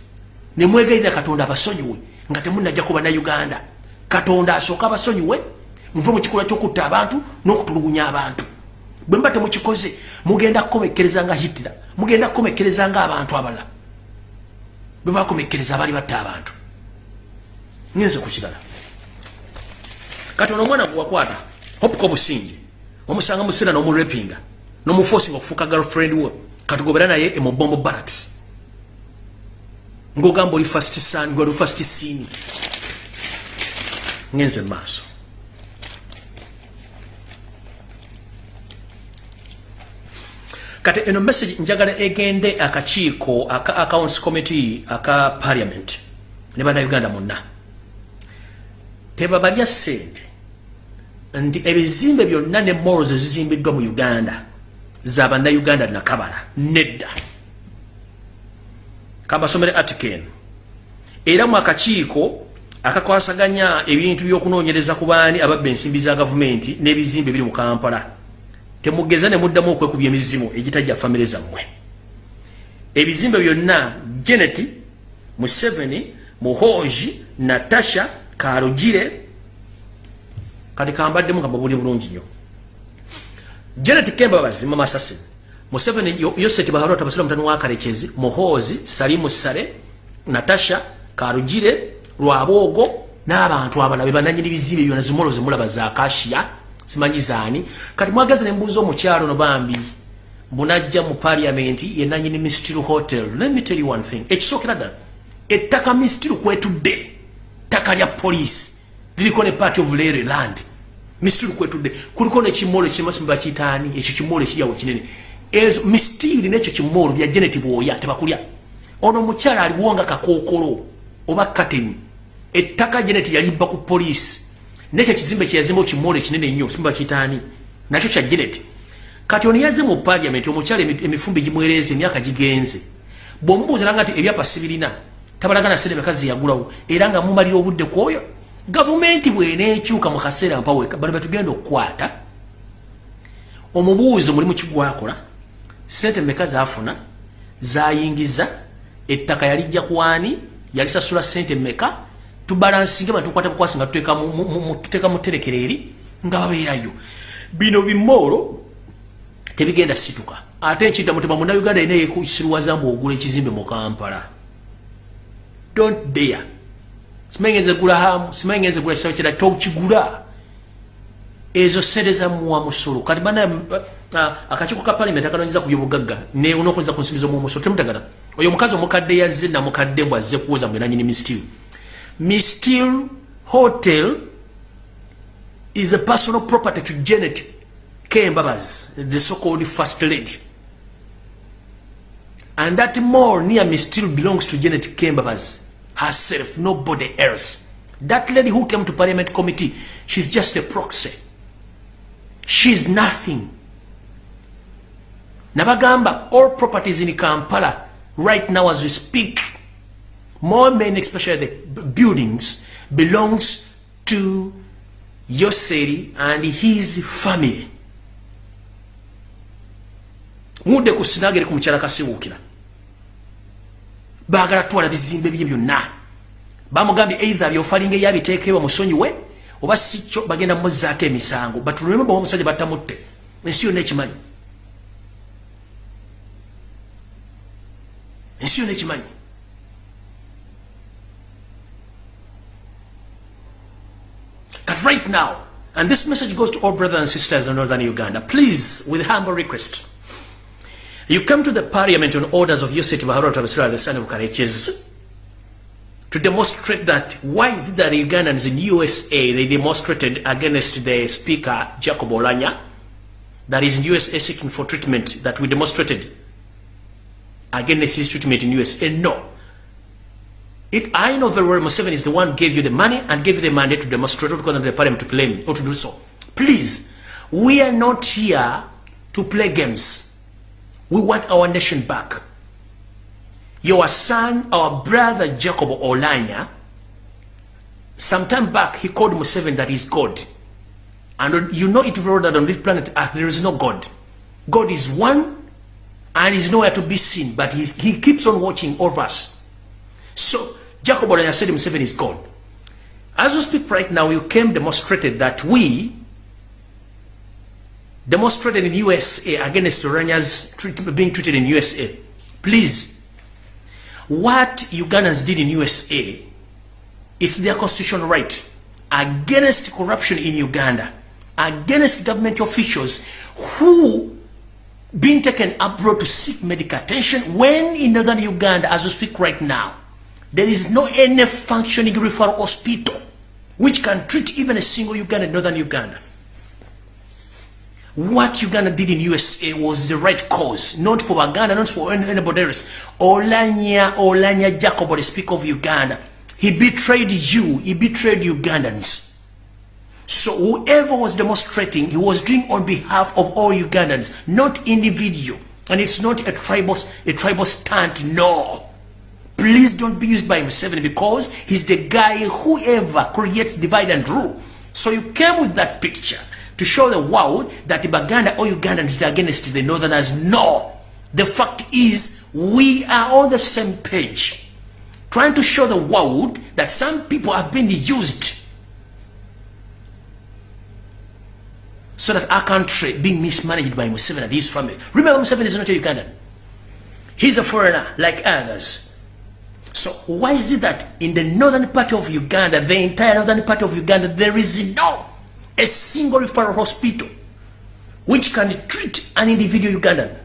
ne mwegayirira katonda abasonyiwe nga temunajja ku bannayuganda katonda asooka abasonyiwe muve mu kikolwa kyokutta abantu n'okutulugunya abantu bwe mba temukikoze mugenda kukomekereza nga hitira mugenda kukomekereza nga abantu abalala. Bwe bakomekereza abaali batta abantu. Ngenze ku kirala katonda omwana gwe wakwata hopuka obusingi omusanga musera n'omurepinga n'omufosinga okufuuka girlfriend we katugobera naye emubombo barracks. Ng'ogamba oli fast son gwe oli fast sini ngenze mu maaso kati eno message njagala egende akakiiko aka accounts committee aka parliament ne bannayuganda monna. Tebabalya ssente nti ebizimbe byonna ne malls ezizimbiddwa mu uganda za bannayuganda nakabala nedda. Kambasomere article era mu akakiiko akakwasaganya ebintu by'okunoonyereza ku baani ababba ensimbi za gavumenti n'ebizimbe biri mu kampala temugeza ne muddamu okwekubya emizimu egitajja famire zammwe. Ebizimbe byonna janet museveni muhoji natasha karugire kati kambaddemu nga mbabuli bulungi nnyo. Janet kemba bazima masasi museveni Yo- yoseti baharota basira mutani wa karekezi muhozi salimu sale natasha karugire lwabwogo n'abantu abala be bananyini bizimbe byona zimolo zemulaba za kashiya simanyi zaani. Kati mwagaza ne mbuuza omukyalo no bambi mbunajja mu parliamenti yenanyini mistiru hotel. Let me tell you one thing. Ekisookera ddala ettaka mistiru kwetudde ttaka lya poliisi liriko ne party of lere land. Mistiru kwetudde kuliko nekimolo ekimasimba kitaani ekyo kimolo ekiryawo kinene. Ezo mistiri nekyo kimolo bya janet bwoya tebakulya. Ono omukyala aliwo nga kakookolo oba kateni ettaka janet yalibba ku poliisi nekyo ekizimbe kyeyazimba kimolo ekinene ennyo simba kitaani nakyo kya janet kati ono yazze mu parliament omukyala emi- emifumbi gimwereeza emyaka gigenze. Bw'omubuuza nanga nti ebyapa sibirina tabalagana sente mekazi yagulawo era nga mumalira obudde ku oyo gavumenti bweneekyuka mu kaseera mpaweka bano betugenda okukwata. Omubuuzo mulimu kigwakola sente meka zafuna zayingiza ettaka yalijja kwani yalisasula sente meka tubalansinge batukwata bukwasi nga tuteeka mu terekero eri nga babeerayo. Bino bimoolo tebigenda situka. Ate ekinta mutima munauganda yina yekusirwazambu ogula ekizimbe mu kampala. Don't dare. Simanyi ngenze gula hamu simanyi ngenze gula kisawo kira tokigula. Ezo sente zamuwa musolo. Kati bana akakiiko ka palamenti akanonyeza ku byobugagga nokunyeza ku nsimbi zomuwa musolo temutagana. Oyo omukazi omukadde yazze namukadde mbw azze kuwoza mbwe nanyini mistil hotel is a personal property to janet kembabas the so-called first lady. And that mall near me still belongs to janet kembabas herself nobody else. That lady who came to parliament committee she's just a proxy. She's nothing. Nabagamba all properties in kampala right now as we speak more men especially the buildings belongs to yoseri and his family. Mudde ku sinagere ku mukyala kasibuukira baagala twala bizimbe bye byonna. Bamugambye either byofalinga eyabiteekebwa musonyiwe oba sikyo bagenda muzaako emisango. Batululemu bawa omusajja batamutte. Ensi yonna ekimanyi. Ensi yonna ekimanyi But right now, and this message goes to all brothers and sisters in northern Uganda, please, with humble request, you come to the parliament on orders of Yosef Baharo Tabasura, the son of Kareches, to demonstrate that why is it that Ugandans in USA, they demonstrated against the speaker, Jacob Olanya, that is in USA seeking for treatment, that we demonstrated against his treatment in USA? No. It, I know very well Museveni is the one gave you the money and gave you the mandate to demonstrate or to go to the parliament to claim or to do so. Please, we are not here to play games. We want our nation back. Your son, our brother Jacob Olanya, sometime back he called Museveni that he's God. And you know it very well that on this planet Earth there is no God. God is one and is nowhere to be seen, but he keeps on watching over us. So Jacob Olanya said Museveni is gone. As we speak right now, you came demonstrated that we demonstrated in USA against Olanya's treat, being treated in USA. Please, what Ugandans did in USA is their constitutional right against corruption in Uganda, against government officials who being taken abroad to seek medical attention when in northern Uganda, as we speak right now, there is no any functioning referral hospital which can treat even a single Uganda, northern Uganda. What Uganda did in USA was the right cause, not for Uganda, not for anybody else. Olanya, Olanya Jacob, the speaker of Uganda, he betrayed you, he betrayed Ugandans. So whoever was demonstrating, he was doing on behalf of all Ugandans, not individual. And it's not a tribal, a tribal stunt, no. Please don't be used by Museveni because he's the guy whoever creates divide and rule. So you came with that picture to show the world that the Baganda or Ugandans are against the Northerners. No. The fact is we are on the same page. Trying to show the world that some people have been used so that our country being mismanaged by Museveni and his family. Remember Museveni is not a Ugandan. He's a foreigner like others. So why is it that in the northern part of Uganda, the entire northern part of Uganda, there is no a single referral hospital which can treat an individual Ugandan?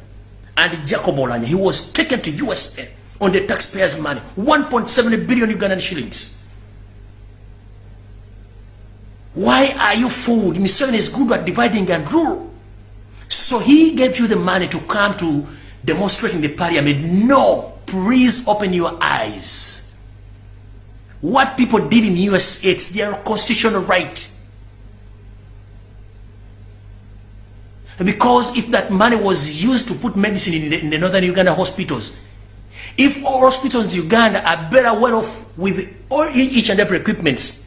And Jacob Olanya, he was taken to USA on the taxpayers' money, 1.7 billion Ugandan shillings. Why are you fooled? Museveni is good at dividing and rule. So he gave you the money to come to demonstrate in the parliament. No, please open your eyes. What people did in USA, it's their constitutional right. Because if that money was used to put medicine in the, in the northern Uganda hospitals, if all hospitals in Uganda are better well off with all each and every equipment,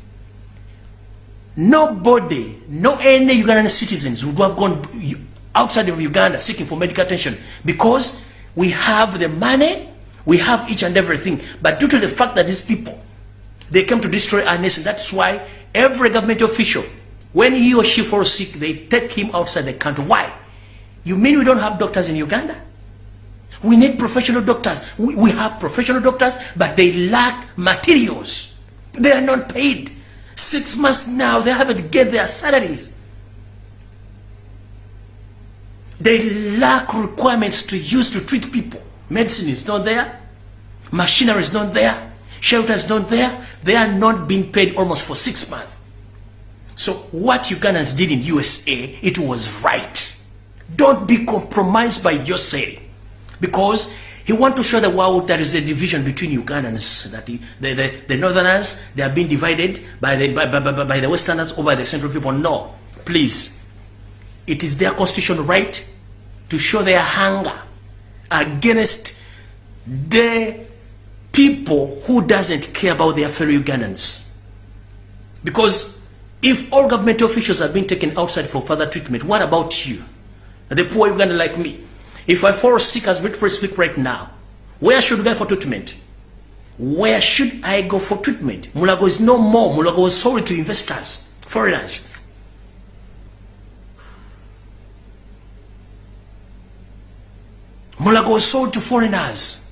nobody, no any Ugandan citizens would have gone outside of Uganda seeking for medical attention because we have the money we have each and everything but due to the fact that these people they came to destroy our nation that's why every government official when he or she falls sick they take him outside the country. Why? You mean we don't have doctors in uganda? We need professional doctors. We, we have professional doctors but they lack materials. They are not paid. Six months now they haven't get their salaries. They lack requirements to use to treat people medicine is not there. Machinery is not there. Shelter is not there. They are not being paid almost for six months. So what ugandans did in usa it was right. Don't be compromised by your say. Because he want to show the world there is a division between ugandans that the, the, the, the northerners they are being divided by the, by, by, by, by the westerners or by the central people. No please. It is their constitutional right to show their hunger against the people who doesn't care about their fellow Ugandans. Because if all government officials are being taken outside for further treatment, what about you? The poor Ugandan like me. If I fall sick as we speak right now, where should I go for treatment? Where should I go for treatment? Mulago is no more. Mulago is sold to investors, foreigners. Mulago was sold to foreigners.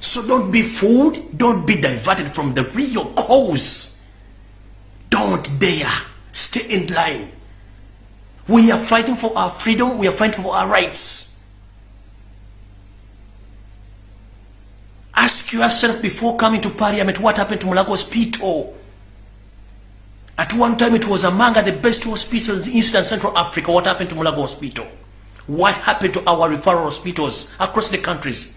So don't be fooled. Don't be diverted from the real cause. Don't dare. Stay in line. We are fighting for our freedom. We are fighting for our rights. Ask yourself before coming to parliament what happened to Mulago Hospital. At one time it was among the best hospitals in Eastern Central Africa. What happened to Mulago Hospital? What happened to our referral hospitals across the countries?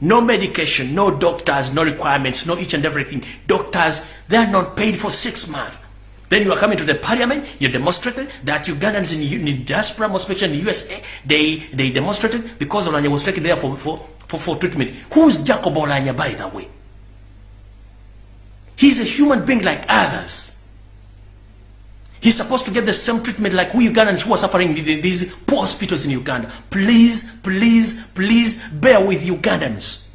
No medication, no doctors, no requirements, no each and everything. Doctors, they are not paid for six months. Then you are coming to the parliament, you demonstrated that Ugandans in, in diaspora, most especially in the USA, they, they demonstrated because Olanya was taken there for, for, for, for treatment. Who's Jacob Olanya, by the way? He's a human being like others. He's supposed to get the same treatment like we Ugandans who are suffering in these poor hospitals in Uganda. Please, please, please bear with Ugandans.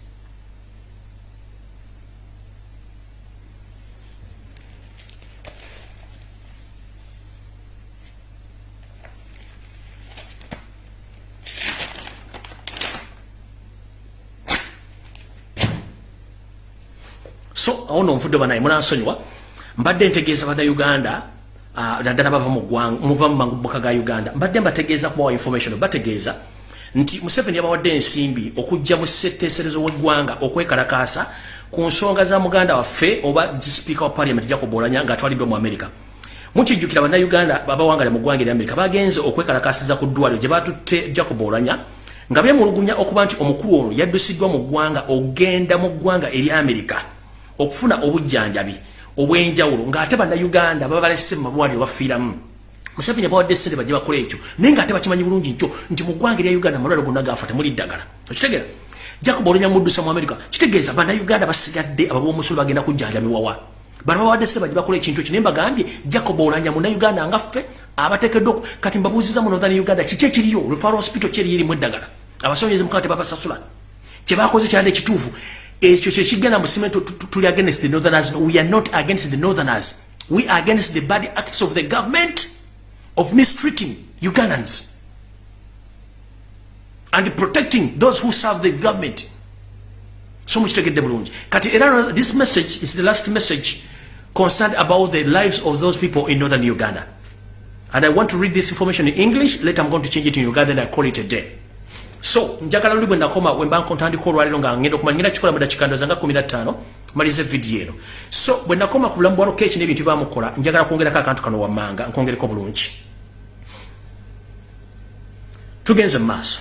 so awo no nvudde banaye munansonyiwa mbadde ntegeeza bannayuganda uh, naddala bava muva mumambuka ga uganda. Mbadde mbategeeza kubawa information bategeeza nti museveni yabawadde ensimbi okujja mu setteeserezo w'eggwanga okwekalakaasa ku nsonga za muganda waffe oba sipiika wa parliament jacob olanya ng'atwaliddwa mu america. Mukijjukira bannayuganda babawangale mu ggwanga eryamerika bagenze okwekalakaasiza ku ddwaliro gye batutte jacob olanya nga bemulugunya okuba nti omukulu ono yaddusiddwa mu ggwanga ogenda mu ggwanga ery'amerika okufuna obujjanjabi obwenjawulo ng'ate bannayuganda baba balese mu malwaliro bafiiramu. Museveni bawadde sente bajje bakola ekyo naye ng'ate bakimanyi bulungi nkyo nti mu ggwanga erya uganda amalwaliro gonna gaafa temuli ddagala. Okitegera jacob olunya muddusa mu amerika kitegeeza bannayuganda basigadde ababomusolo bagenda kujjanjabibwawa bano bawadde sente bajje bakola ekintu ekyo naye mbagambye jacob olanya munnayuganda nga ffe abateekeddwa kati mbabuuziza mu northern uganda kiki ekiriyo? Referral hospital kyeri erimu eddagala? Abasonyeze mukama tebabasasula kyebakoze kyali ekituufu ekyo kyekigenda musime tuli against the northerners. No, we are not against the northerners. We are against the bad acts of the government of mistreating ugandans and protecting those who serve the government. So mukitegedde bulungi kati era this message is the last message concerned about the lives of those people in northern uganda. And i want to read this information in english. Later i'm going to change it in uganda and i call it a day so njagala luli bwe nakoma wemba ntandika olwaliro nga ngenda okumanya ngenda kikola mu dakiika ndoza nga 15 malize vidiyo eno. So bwe nakoma ku bulamu bwa lokeeki n'ebintu bamukola njagala kwongerako akantu kano wammanga nkwongereko bulungi. Tugenze mu maaso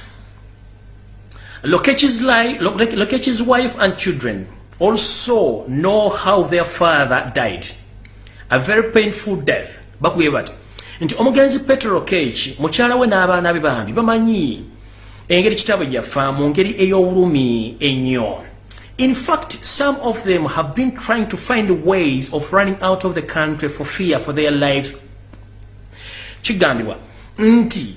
lokechi's, li lokechi's wife and children also know how their father died. A very painful death. Bakubye bati nti omugenzi petro lokechi mukyala we n'abaana be bambi bamanyi engeri kitabo yafa mu ngeri ey'obulumi ennyo. In fact some of them have been trying to find ways of running out of the country for fear for their lives. Kigambibwa nti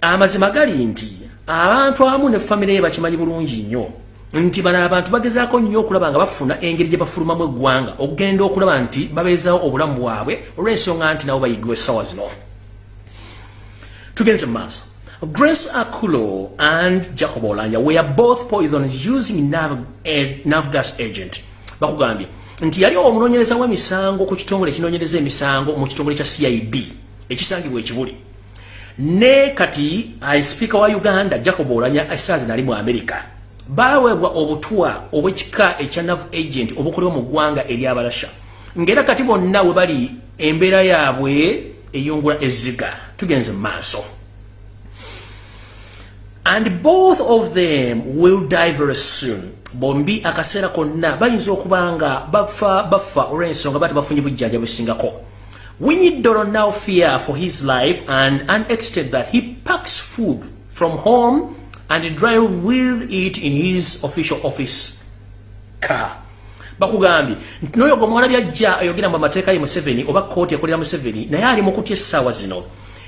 amazima gali nti abantu amu ne famire ye bakimanyi bulungi nnyo. Nti bano abantu bagezaako nnyo okulaba nga bafuna engeri gye bafulumamu eggwanga okugenda okulaba nti babeezawo obulamu bwabwe olw'ensonga nti nabo bayigibwa essaawa zino. Tugenze mu maaso Grace Akulo and Jacob Olanya were both poisoned using nav, eh, nav gas agent. Bakugambye nti yali omunonyereza w'emisango ku kitongole kinonyereza emisango mu kitongole kya CID ekisangibwa ekibuli. Ne kati ai speaker wa Uganda Jacob Olanya asazi nali mu America. Baweebwa obutwa obwekika ekya nav agent obukolewa mu ggwanga eri abalasha. Ngera kati bonna we bali embeera yaabwe eyungula ezziga tugenze mu maaso and both of them will die very soon. Bombi akaseera konna bayinza okuba nga bafa bafa olw'ensonga bati bafunye bujjanja busingako doro now fear for his life and unexted that he packs food from home and drive with it in his official office car. Bakugambye noyo gwe mwala byajja ayogera mu amateeka ye museveni oba kooti ekolera museveni naye ali mu kutya essaawa zino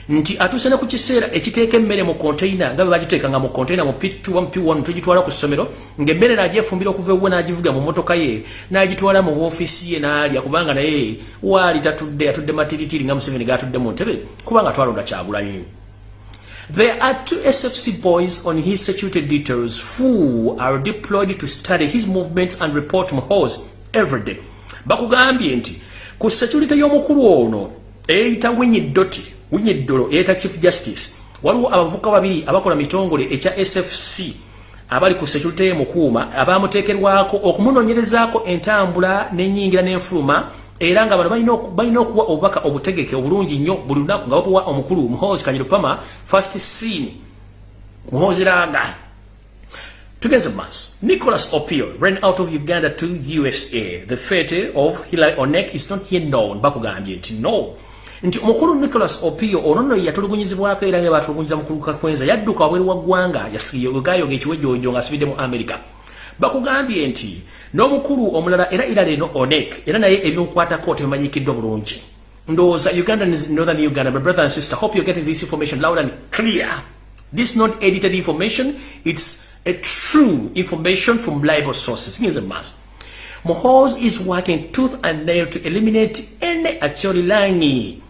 nti atuuse ne ku kiseera ekiteeka emmere mu konteina nga bwe bagiteekanga mu konteina mu p2 mu p1 tugitwala ku ssomero ng'emmere n'agyefumbira okuva ewuwe n'agivuga mu motoka ye n'agitwala mu ofiisi ye n'alya kubanga naye waali tatudde atudde matiritiri nga museveni g'atudde mu ntebe kubanga twalonda kyagulanyi There are two SFC boys on his security details who are deployed to study his movements and report to Muhoozi every day. Bakugambye nti ku security y'omukulu ono eyita Winyidoti Winyiddolo eyita Chief Justice. Waliwo abavuka babiri abakola mitongole ekya SFC abali ku security ye mukuuma abaamuteekerwako okumunoonyerezaako entambula n'ennyingira n'enfuluma era nga bano balina okuwa obubaka obutegeke obulungi nnyo buli lunaku nga babuwa omukulu muhoozi kanyirupama first scene muhoozi ranga tugenze maaso. Nicholas opio ran out of uganda to usa the fate of hilary onek is not yet known. Bakugambye nti no nti omukulu nicholas opio ono nno yatulugunyizibwako era yebatulugunyiza mukulu kakwenza yadduka wabweru wa ggwanga gayoga ekiwejojo ng'asubidde mu america. Bakugambye nti n'omukulu omulala era ira leno onek era naye ebyokukwatako tebimanyikiddwa bulungi. Ndowooza uganda northern uganda my brother and sister hope you're getting this information loud and clear. This is not edited information it's a true information from reliable sources. Ngenze maaso Mohoz is working tooth and nail to eliminate any acholilangi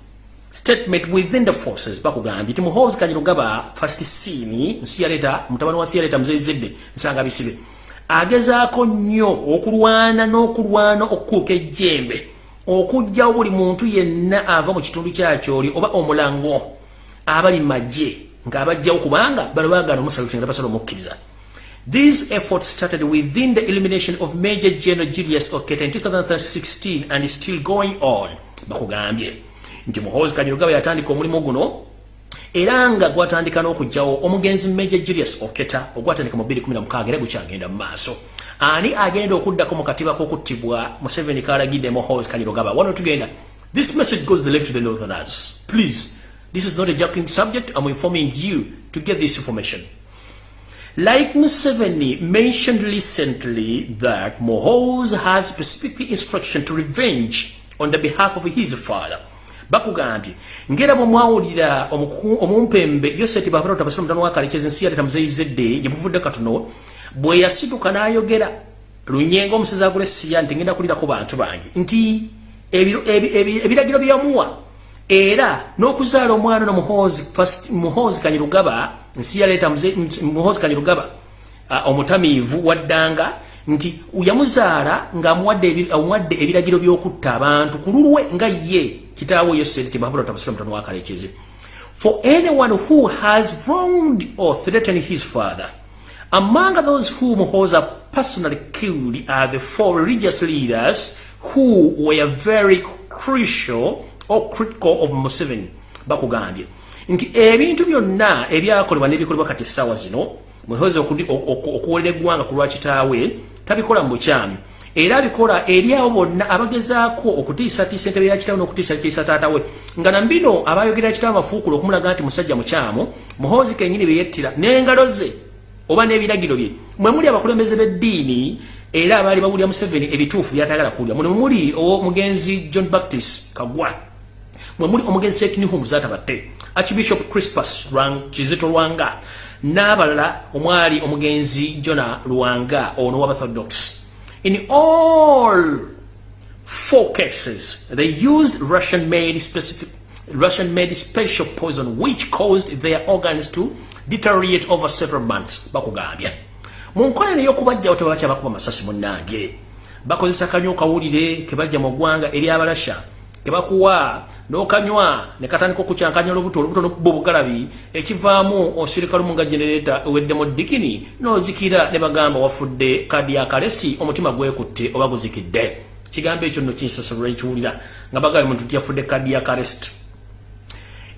statement within the forces. Bakugambye ti Mohoz kanyirugaba first scene nsi yaleta mutabani wa nsi yaleta muzeyizedde nsanga bisibe. Agezaako nnyo okulwana n'okulwana okukuuka ejjembe okugjawo buli muntu yenna ava mu kitundu kyakyoli oba omulango abali magye ng'abajjawo kubanga bano baagana omusaluti nga basala omukkiriza These efforts started within the elimination of Major General Julius Oketa in 2016 and still going on. Bakugambye nti Muhoozi Kanyirugaba yatandika omulimu guno era nga gwatandika n'okugjawo omugenzi Major Julius Oketa ogwatandika mu 2016 era gukyagenda mu maaso. Ani agenda okuddako mu katiba k'okuttibwa Museveni kalagidde Muhoozi Kanyirugaba wano tugenda. This message goes direct to the northerners. Please this is not a joking subject. I'm informing you to get this information. Like Museveni mentioned recently that Mohoz has specific instruction to revenge on the behalf of his father. Bakugambye ngera bwe mwawulira omumpembe yoseti baparota basira mutano wakalekeza ensi yaleta muzeyizedde gye muvudde katono bwe yasituka n'ayogera. Lunyenga omusezi agula essiya nti ngenda kulirako bantu bange nti ebiragiro byamuwa era n'okuzaala omwana no muhoozi kanyirugaba nsi yaleeta muhoozi kanyirugaba omutamiivu waddanga nti yamuzaala ng'amuwadde ebiragiro by'okutta abantu ku lulwe nga ye kitaawe yoseti tibabulatabasira mutano wakalekeze for anyone who has wronged or threatened his father among those whom Muhoza personally killed are the four religious leaders who were very crucial or critical of Museveni bakugambye. Nti ebintu byonna ebyakolebwa n'ebikolebwa kati essaawa zino muhoza okuwolera eggwanga ku lwakitaawe tabikola mu bukyamu. Era abikola eri abo bonna abagezaako okutiisatiisa entebe ya kitaawe n'okutiisatiisa taatawe nga nambino abayogera kitaawe amafuukula okumulaga nti musajja mukyamu muhoozi kenyini bye yettira n'engalo ze oba n'ebiragiro bye. Mwe muli abakulembeze b'eddiini era abaali bawulira museveni ebituufu byatayagala kuwulira. Muno muli omugenzi john baptist kagwa. Mwe muli omugenzi sekinihumu zatabatte archbishop crispus kizito lwanga n'abalala omwali omugenzi jona luwanga ono w'abathodox in all four cases they used russian made specific russian made special poison which caused their organs to deteriorate over several months. Bakugambye. Mu nkola ey'okubajjawo tebakyabakuba masasi munnange bakozesa kanyo kawulire kebajja mu ggwanga eri kebakuwa n'okanywa ne katandika okukyankanya olubuto olubuto n'okuba obugalabi ekivaamu osirika lumu nga genereeta eweddemu dikini n'ozikira ne bagamba wafudde kadi ya kalesti omutima gwekutte oba guzikidde kigambo ekyo nno kinsasalwa ekiwulira nga bagambye muntu tiyafudde kadi ya kalesti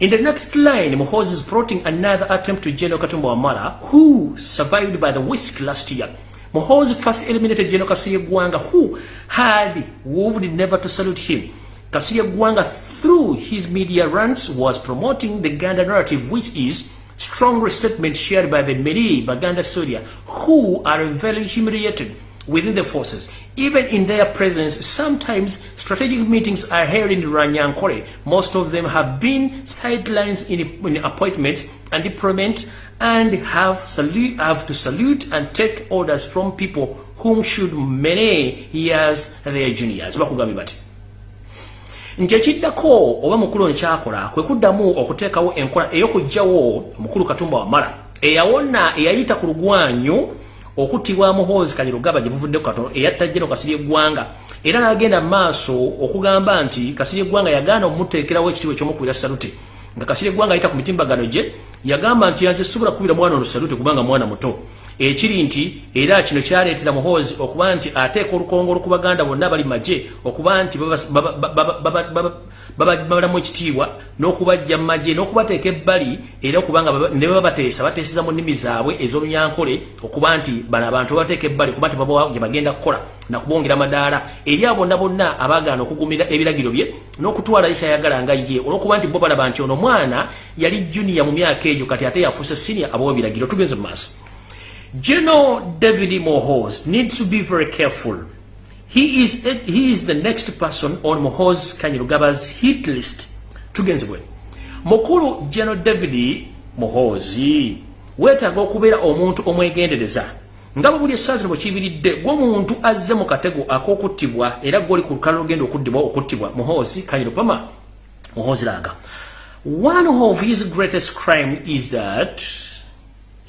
In the next line, Mohoz is plotting another attempt to General Katumba Wamala, who survived by the whisk last year. Mohoz first eliminated General Kasirye Gwanga, who had vowed never to salute him. Kasirye Gwanga, through his media runs, was promoting the Ganda narrative, which is strong statement shared by the Meri Baganda Surya, who are very humiliated within the forces. Even in their presence, sometimes strategic meetings are held in Ranyankore. Most of them have been sidelines in, in appointments and deployment and have, salute, have to salute and take orders from people whom should many years their juniors. Nti ekiddako oba mukulu ono kyakola kwe kuddamu okuteekawo enkola ey'okugjawo omukulu katumba wamala eyawona eyayita ku lugwanyu okuttibwa muhoozi kanyirugaba gye buvuddeku katono eyatta jeno kasirye eggwanga era n'agenda mu maaso okugamba nti kasirye eggwanga yagaana omumuteekerawo ekitiibwa ekyomukubira salute. Nga kasirye eggwanga ayita ku mitimbagano gye yagamba nti yanze sobola kukubira mwana ono salute kubanga mwana muto ekiri nti era kino kyaleetera muhoozi okuba nti ateeka olukongo olukubaganda bonna bali magye okuba nti babalamu ekitiibwa n'okubajja mu magye n'okubateeka ebbali era okubanga ne baba bateesa bateeseza mu nnimi zaabwe ez'olunyankole okuba nti bano abantu babateeka ebbali kuba nti babawa gye bagenda kukola nakubongera madaala eri abo bonna abaagaana okugumira ebiragiro bye n'okutwala ekyayagala nga ye olw'okuba nti bo balaba nti ono mwana yali junior mu myaka egyo kati ate yafuuse senior abawa ebiragiro tugenze mu maaso General David Mohoz needs to be very careful. He is, he is the next person on Mohoz Kanyirugaba's hit list. Tugenzibwe. Mukulu General David Mohozi wetaaga okubeera omuntu omwegendereza nga bwe buli essaazi bwe kibiridde gw'omuntu azze mu katego ak'okuttibwa era gw'oli ku lukalala olugenda okuddibwa okuttibwa muhoozi kanyirupama muhoozi langa one of his greatest crime is that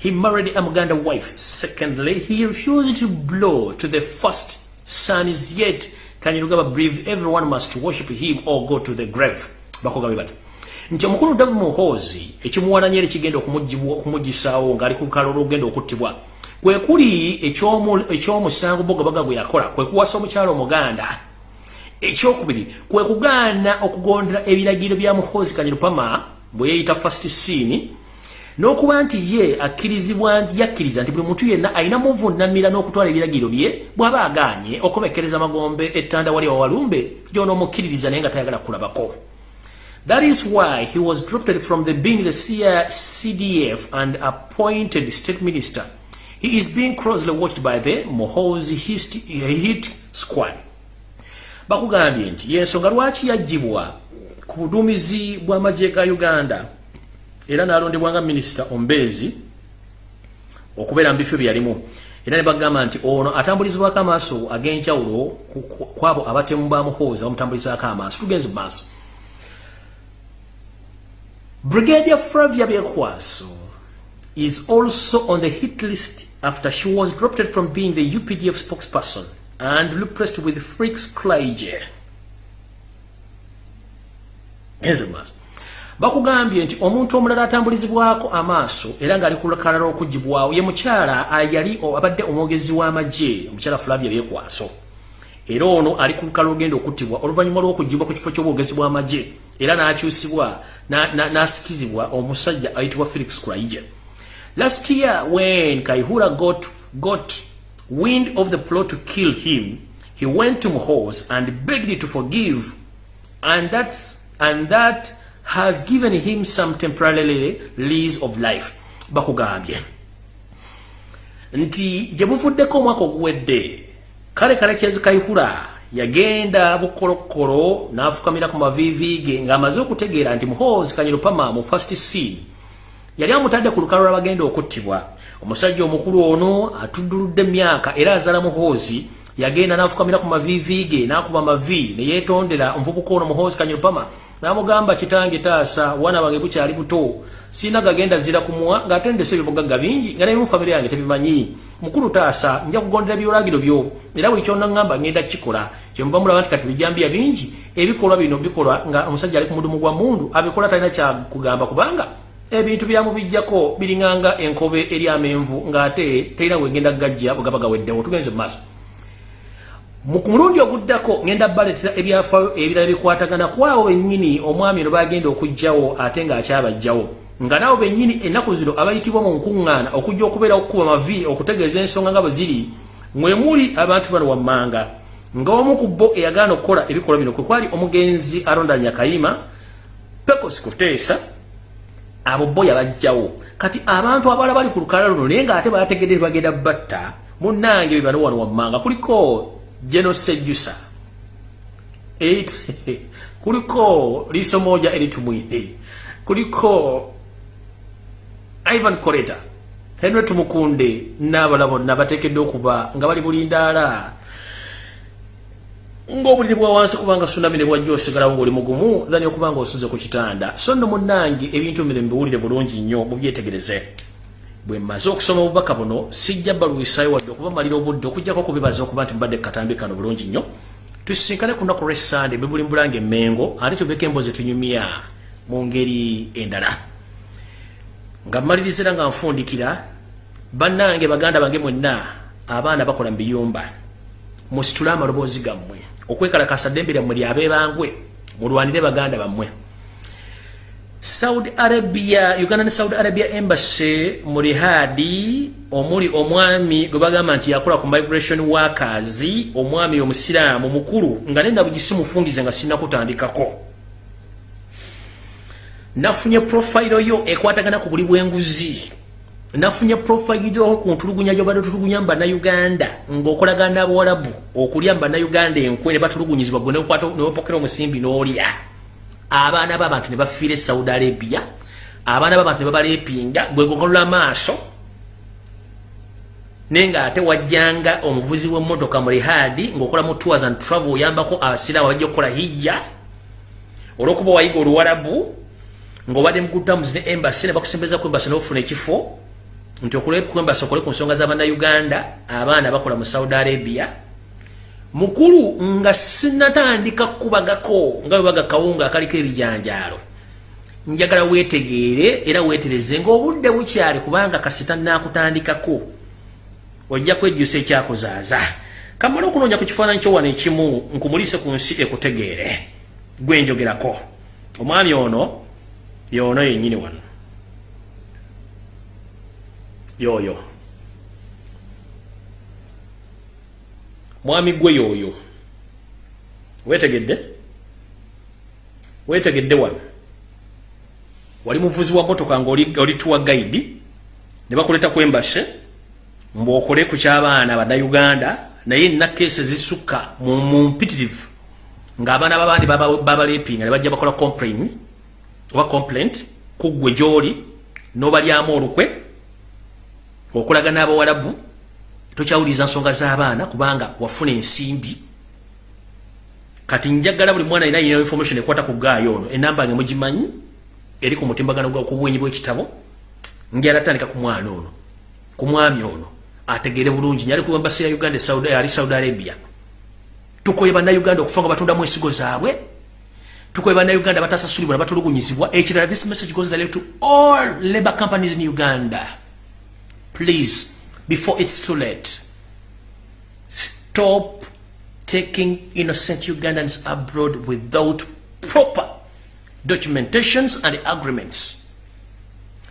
He married a Muganda wife. Secondly, he refused to blow to the first son is yet Kanyirugaba believe everyone must worship him or go to the grave. Bakogabe bati. Nti omukulu Davu Muhozi ekimuwananye eri kigenda okumuggisaawo ng'ali ku lukalala olugenda okuttibwa. Kwe kuli ekyomusango Bogabaga gwe yakola kwe kuwasa omukyalo Omuganda. Ekyokubiri kwe kugaana okugondera ebiragiro bya Muhozi Kanyirupama bwe yeeyita first scene n'okuba nti ye akkirizibwa yakkiriza nti buli muntu yenna alina muvunamira n'okutwala ebiragiro bye bw'aba agaanye okubekereza magombe ettanda wali wawalumbe gy'onoomukkiririza naye nga tayagala kulabako That is why he was dropped from the being the CDF and appointed state minister. He is being closely watched by the Mohozi hit squad. Bakugambye nti yensonga lwaki yaggyibwa ku buduumizi bw'amagye ga Uganda era nalondebwa nga minisita ombezi okubeera mu bifo byeyalimu era ne bagamba nti ono atambulizibwako amaaso ag'enjawulo kwabo abatemu bamuhooza bamutambulizaako amaaso. Tugenze mu maaso. Brigadier flavia byekwaso is also on the hit list after she was dropped from being the updf spokesperson and replaced with frix clige genze mu maaso bakugambye nti omuntu omulala atambulizibwako amaaso era ng'ali ku lukalala okugibwawo ye mukyala yali abadde omwogezi w'amagye omukyala flavia byekwaso era ono ali ku lukalala ogenda okuttibwa oluvannyuma lw'okugibwa ku kifo ky'obwogezi bw'amagye era n'akyusibwa n'asikizibwa omusajja ayitibwa philips kraija last year when kaihura got, got wind of the plot to kill him he went to muhos and begged to forgive and that's and that has given him some temporarily lease of life. Bakugambye. Nti gye buvuddeko omwaka oguwedde kale kalekezi kaihura yagenda bukolokolo n'afukamira ku maviivi ge ng'amaze okutegeera nti muhoozi kanyirupama mu first scene. Yali amutadde ku lukalo lwabagenda okuttibwa. Omusajja omukulu ono atudduludde emyaka era azala muhoozi yagenda nafukamira ku mavivi ge nakuba mavi neyetondera omuvubuka ono muhoozi kanyirupama namugamba kitange taasa wana bange bukyali buto. Sina gagenda zira kumuwa ngaatendesa ebibugagga bingi nga nebimu famire yange tebimanyi. Mukulu taasa nja kugondera byolagiro byo. Era buli kyonagamba ngenda kikola kyemuva mulaba nti kati bijambya bingi ebikolwa bino bikolwa nga omusajja ali ku mudumu gwa mundu abikola talina kyakugamba kubanga ebintu byamubijjako biringanga enkobe eri amenvu ng'ate terina wegenda gajja bwegaba gaweddewo tugenze mu maaso mu mulundi oguddako ngenda baletera ebyafaayo ebirala bikwatagana ku abo bennyini omwami no bagenda okugjawo ate ng'akyabajjawo nga nabo bennyini ennaku zino abayitibwa mu nkuŋŋaana okujja okubeera okukuba mavi okutegeeza ensonga nga bwe ziri mwe muli abantu bano wammanga. Nga omu ku bo eyagaana okukola ebikolwa bino kwe kwali omugenzi alondanya kayima pecos kuteesa abo bo yabajjawo kati abantu abalala bali ku lukala luno naye ng'ate bategedde bagenda batta munnange bebano wano wammanga kuliko Jeno Sejusa. Eight. kuliko Liso moja elitumwini. Kuliko Ivan Koreta. Henry Tumukunde n'abalabo nabatekedde okuba nga bali bulindaala ng'obuliri bwa wansi kubanga tsunami ne bwajja osigalawo ng'oli mugumu thani okuba nga osuze ku kitanda so nno munnange ebintu bino mbiwulire bulungi nnyo mubyetegereze bwe mmaze okusoma obubaka buno sijja balwisayo wadde okubamalira obudde okugjako kubibaza okuba nti mbadde katambi kano bulungi nnyo. Tusisinkane ku lunaku lwessande bibulimbulanga emmengo ate tubeko embozi tunyumya mu ngeri endala. Nga mmalirizira nga nfundikira bannange baganda bange mwenna abaana bakola mu biyumba musitule amaloboozi gammwe okwekalakasa ddembe lyammwe lyabebangwe mulwanire baganda bammwe saudi arabia uganda ne saudi arabia embassy mu rihadi omuli omwami gwe bagamba nti yakola ku migration workers omwami omusiraamu mukulu nga nenda bugisi mufungize nga sinakutandikako nafunye profile yo ekwatagana ku buli bwenguzi. Nafunye profile yo ku ntulugunya gyobadde tutulugunya mu bannayuganda ng'okolagana n'abawalabu okulya mu bannayuganda enkwe ne batulugunyizibwa gwe newopokera omusimbi n'olya abaana b'abantu ne bafiira e saudi arabia abaana b'abantu ne babalepinga gwe gogolola maaso. Naye ng'ate wajjanga omuvuzi w'emmotoka mu rihadi ng'okola mu tours and travel oyambako abasiraamu abajja okukola hijja. Olw'okuba wayiga oluwalabu ng'obadde mugutamuzi ne embasi ne bakusembeza ku embasi n'ofuna ekifo nti okuleku embasi okole ku nsonga z'abannayuganda abaana bakola mu saudi arabia mukulu nga sinatandika kubagako nga webaga kawunga akaliko ebijanjaalo. Njagala wetegeere era wetereze ngaobudde bukyali kubanga kasita nakutandikako ojja kwejjusa ekyakuzaaza. Kamala okunoonya ku kifaananyi kyowano ekimu nkumulise ku nsi ekutegeere. Gwenjogerako omwami ono yono yenyini wano. Yoyo mwami gwe yoyo. Wetegedde wetegedde wano? Wali muvuzi wa motoka nga oli tuwa guide? Ne bakuleta ku embase mbwokole ku kyabaana bannayuganda naye nina keesi ezisukka mu mpitirivu ng'abaana babandi babalepinga ne bajja bakola complain oba complaint kuggwe gy'oli n'obalyamu olukwe okulaga n'abawalabu tokyawuliriza nsonga z'abaana kubanga wafuna ensimbi. Kati njagala buli mwana alina yina information ekwata ku gaayo ono enamba nge mugimanyi eri ku mutimbagano ku bwenyi bw'ekitabo njala tandika ku mwana ono ku mwami ono ategere bulungi. Nyali ku embasi ya uganda saudi, ali saudi arabia. Tukoye bannayuganda okufa nga batundamu ensigo zaabwe. Tukoye bannayuganda batasasulibwa nabatulugunyizibwa ekirala this message goes direct to all labor companies in uganda. Please before it's too late. Stop taking innocent Ugandans abroad without proper documentations and agreements.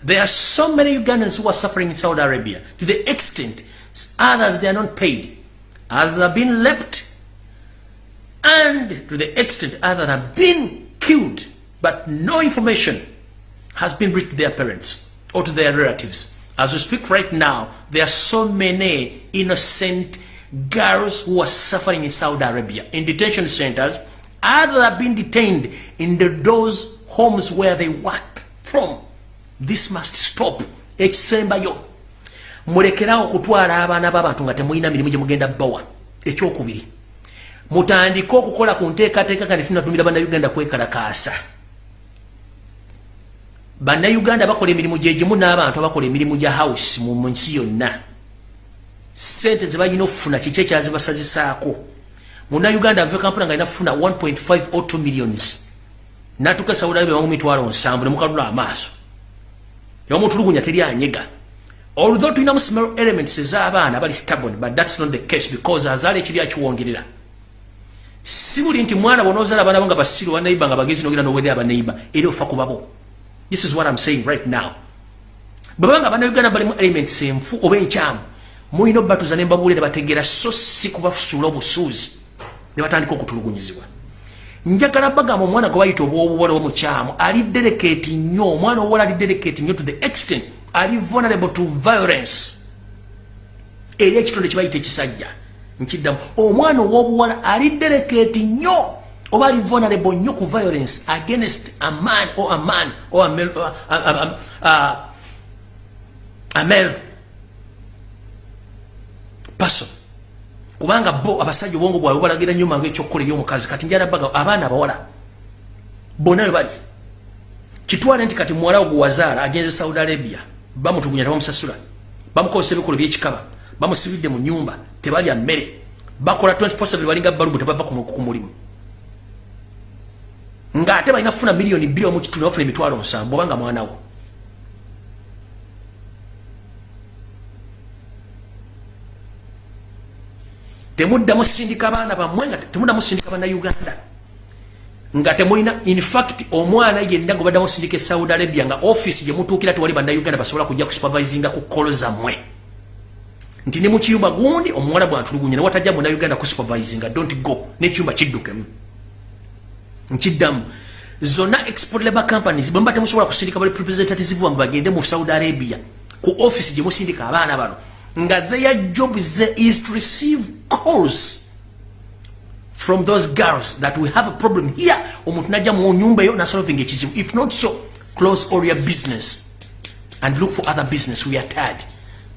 There are so many Ugandans who are suffering in Saudi Arabia to the extent others they are not paid. Others have been leapt and to the extent others have been killed but no information has been reached to their parents or to their relatives. As we speak right now, there are so many innocent girls who are suffering in Saudi Arabia. In detention centers. Others have been detained in the, those homes where they work from. this must stop. Ekisembayo mulekerawo okutwala abaana b'abantu nga temulina mirimu gye mugenda bawa ekyokubiri. Mutandike okukola ku nteekateeka nga netunatumira bannayuganda kwekalakaasa bannayuganda bakola emirimu gyegimu n'abantu abakola emirimu gya house mu nsi yonna. Sente ze balina okufuna kiki ekyazibasazisaako munnayuganda ave kampuna nga alina kufuna 1.5 or 2 millions. Natuka saudi arabia mu mitwalo nsanvu nemukalula amaaso. Yamutulugunya teri anyega. Although tulinamu small elements ez'abaana bali stubborn but that's not the case because azaala ekiri akiwongerera. Si buli nti mwana bonozaala abaana bo nga basiru banaiba nga bagezi nogera nowethe abanaiba era ofa kubabo this is what i'm saying right now. Bwebanga bannayuganda balimu elements enfu oba enkyamu. Mulina obbatuza nembabuule ne bategeera so si kubafusuula obusuuzi ne batandika okutulugunyizibwa. Njagala bagamba omwana gwe bayita obwobuwala omukyamu ali delicate nnyo omwana owala ali delicate nnyo to the extent ali vulnerable to violence. Eri ekitonde kyebayita ekisajja nkiddamu. Omwana ow'obuwala ali delicate nnyo oba ali vulnerable nnyo ku violence against a man or a man or a male, uh, uh, uh, uh, a male person. Kubanga bo abasajja obwongo bwabwe balagira nnyo mangu ekyokukola ebyomukazi. Kati njala baga abaana abawala bonna we bali. Kitwale nti kati muwala wo gwewazaala agenze saudi arabia bamutulugunya tebamusasula bamukozesa ebikolo byekikaba bamusibidde mu nyumba tebalya mmere bakola 24 balinga balubu tebava ku mulimu ng'ate balina kufuna miliyoni bbiri omu kitundu bafuna emitwalo nsanvu obanga mwanawo temuddamu sindika baana bammwe nga temuddamu sindika bannayuganda nga temulina infact omwana yenna gwe baddamu sindika e saudi arabia nga offisi gyemutuukira tewali bannayuganda basobola kujja kusupervisinga ku kolo zammwe. Nti ne mukiyumba gundi omuwala bwantulugunya newatajja munayuganda kusupervisinga. Dont go. Nekiyumba kiddukemu nkiddamu zonna export labor companies bwe mba temusobola kusindika bali representative bamwe bagende mu saudi arabia ku offisi gyemusindika abaana bano nga their job is to receive calls from those girls that we have a problem here. Omuntu najja mu nyumba eyo nasolving ekizibu. If not so close all your business and look for other business. We are tired.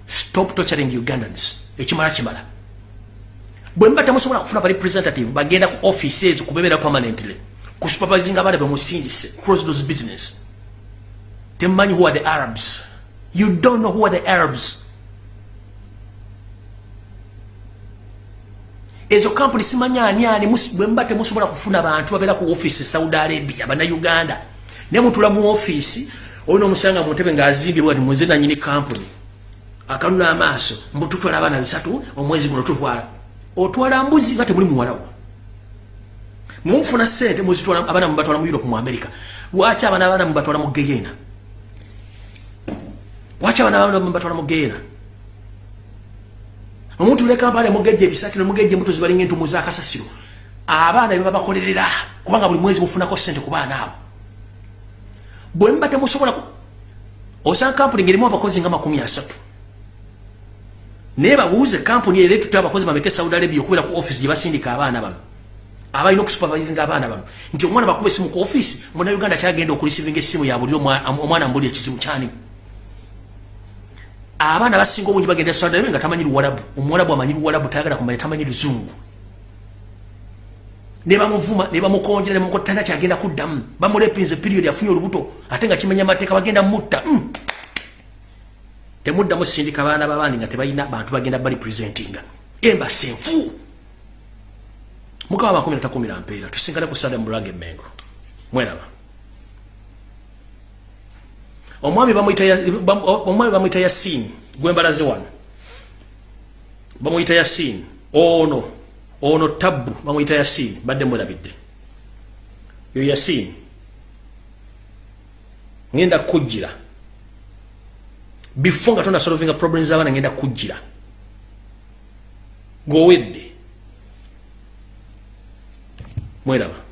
Stop torturing ugandans. Ekimala kimala. Bwe mba temusobola kufuna ba representative bagenda ku office ezo kubebeera permanently ku supervising abaana bemusindise cross those business. Temumanyi who are the arabs. You don't know who are the arabs. Ezo kampuni simanya ani ani bwe mba temusobola kufuna bantu babeera ku office saudi arabia bannayuganda naye mutula mu office olina omusanga mu ntebe ng'azimbye bwati muze nanyini kampuni akanuna amaaso mbututwala abaana bisatu omwezi guno tutwala. Otwala mbuzi nga temuli muwalawo mumufuna sente muzitwala abaana mubatwala mu europe mu america. Lwaki abaana abaana mubatwala mu geyena lwaki abaana abaana mubatwala mu geyena omuntu lekampala mugejja ebisakiro mugejja embuto zibalinga entumu zakasasiro abaana bebabakolerera kubanga buli mwezi mufunako sente ku baana abo. Bwe muba temusobola osanga kampuni ngerimu abakozi nga makumi asatu. Naye babuuze kampuni era etutta abakozi bameke saudi arabia okubeera ku offisi gye basindika abaana bano abalina okusupervisinga abaana bano. Nti omwana bakuba esimu ku offisi muna uganda kyagenda okulisivinga essimu ya buli omwana mbuli ekizibu kyanimu abaana basinga obungi bagenda saudi arabia nga tamanyi luwalabu. Omuwalabu amanyi luwalabu tayagala kumanya tamanyi luzungu. Nebamuvuma nebamukonjera nemukotana kyagenda kuddamu. Bamulepinze period afunye olubuto ate nga kimenya amateeka bagenda mutta. Mm. temuddamu sindika baana babandi nga tebalina bantu bagenda balipresentinga embasi enfu mukama makumi natakumira mpeera tusingane ku sande mulage emengo mweraba omwami bamuyita yasini gwembalaze wano. Bamuyita yasini ono. Ono tabu bamuyita yasini badde mwerabidde yo yasini ngenda kujjira. Before nga tona solvinga problems abaana ngenda kujjira. Gowedde mweraba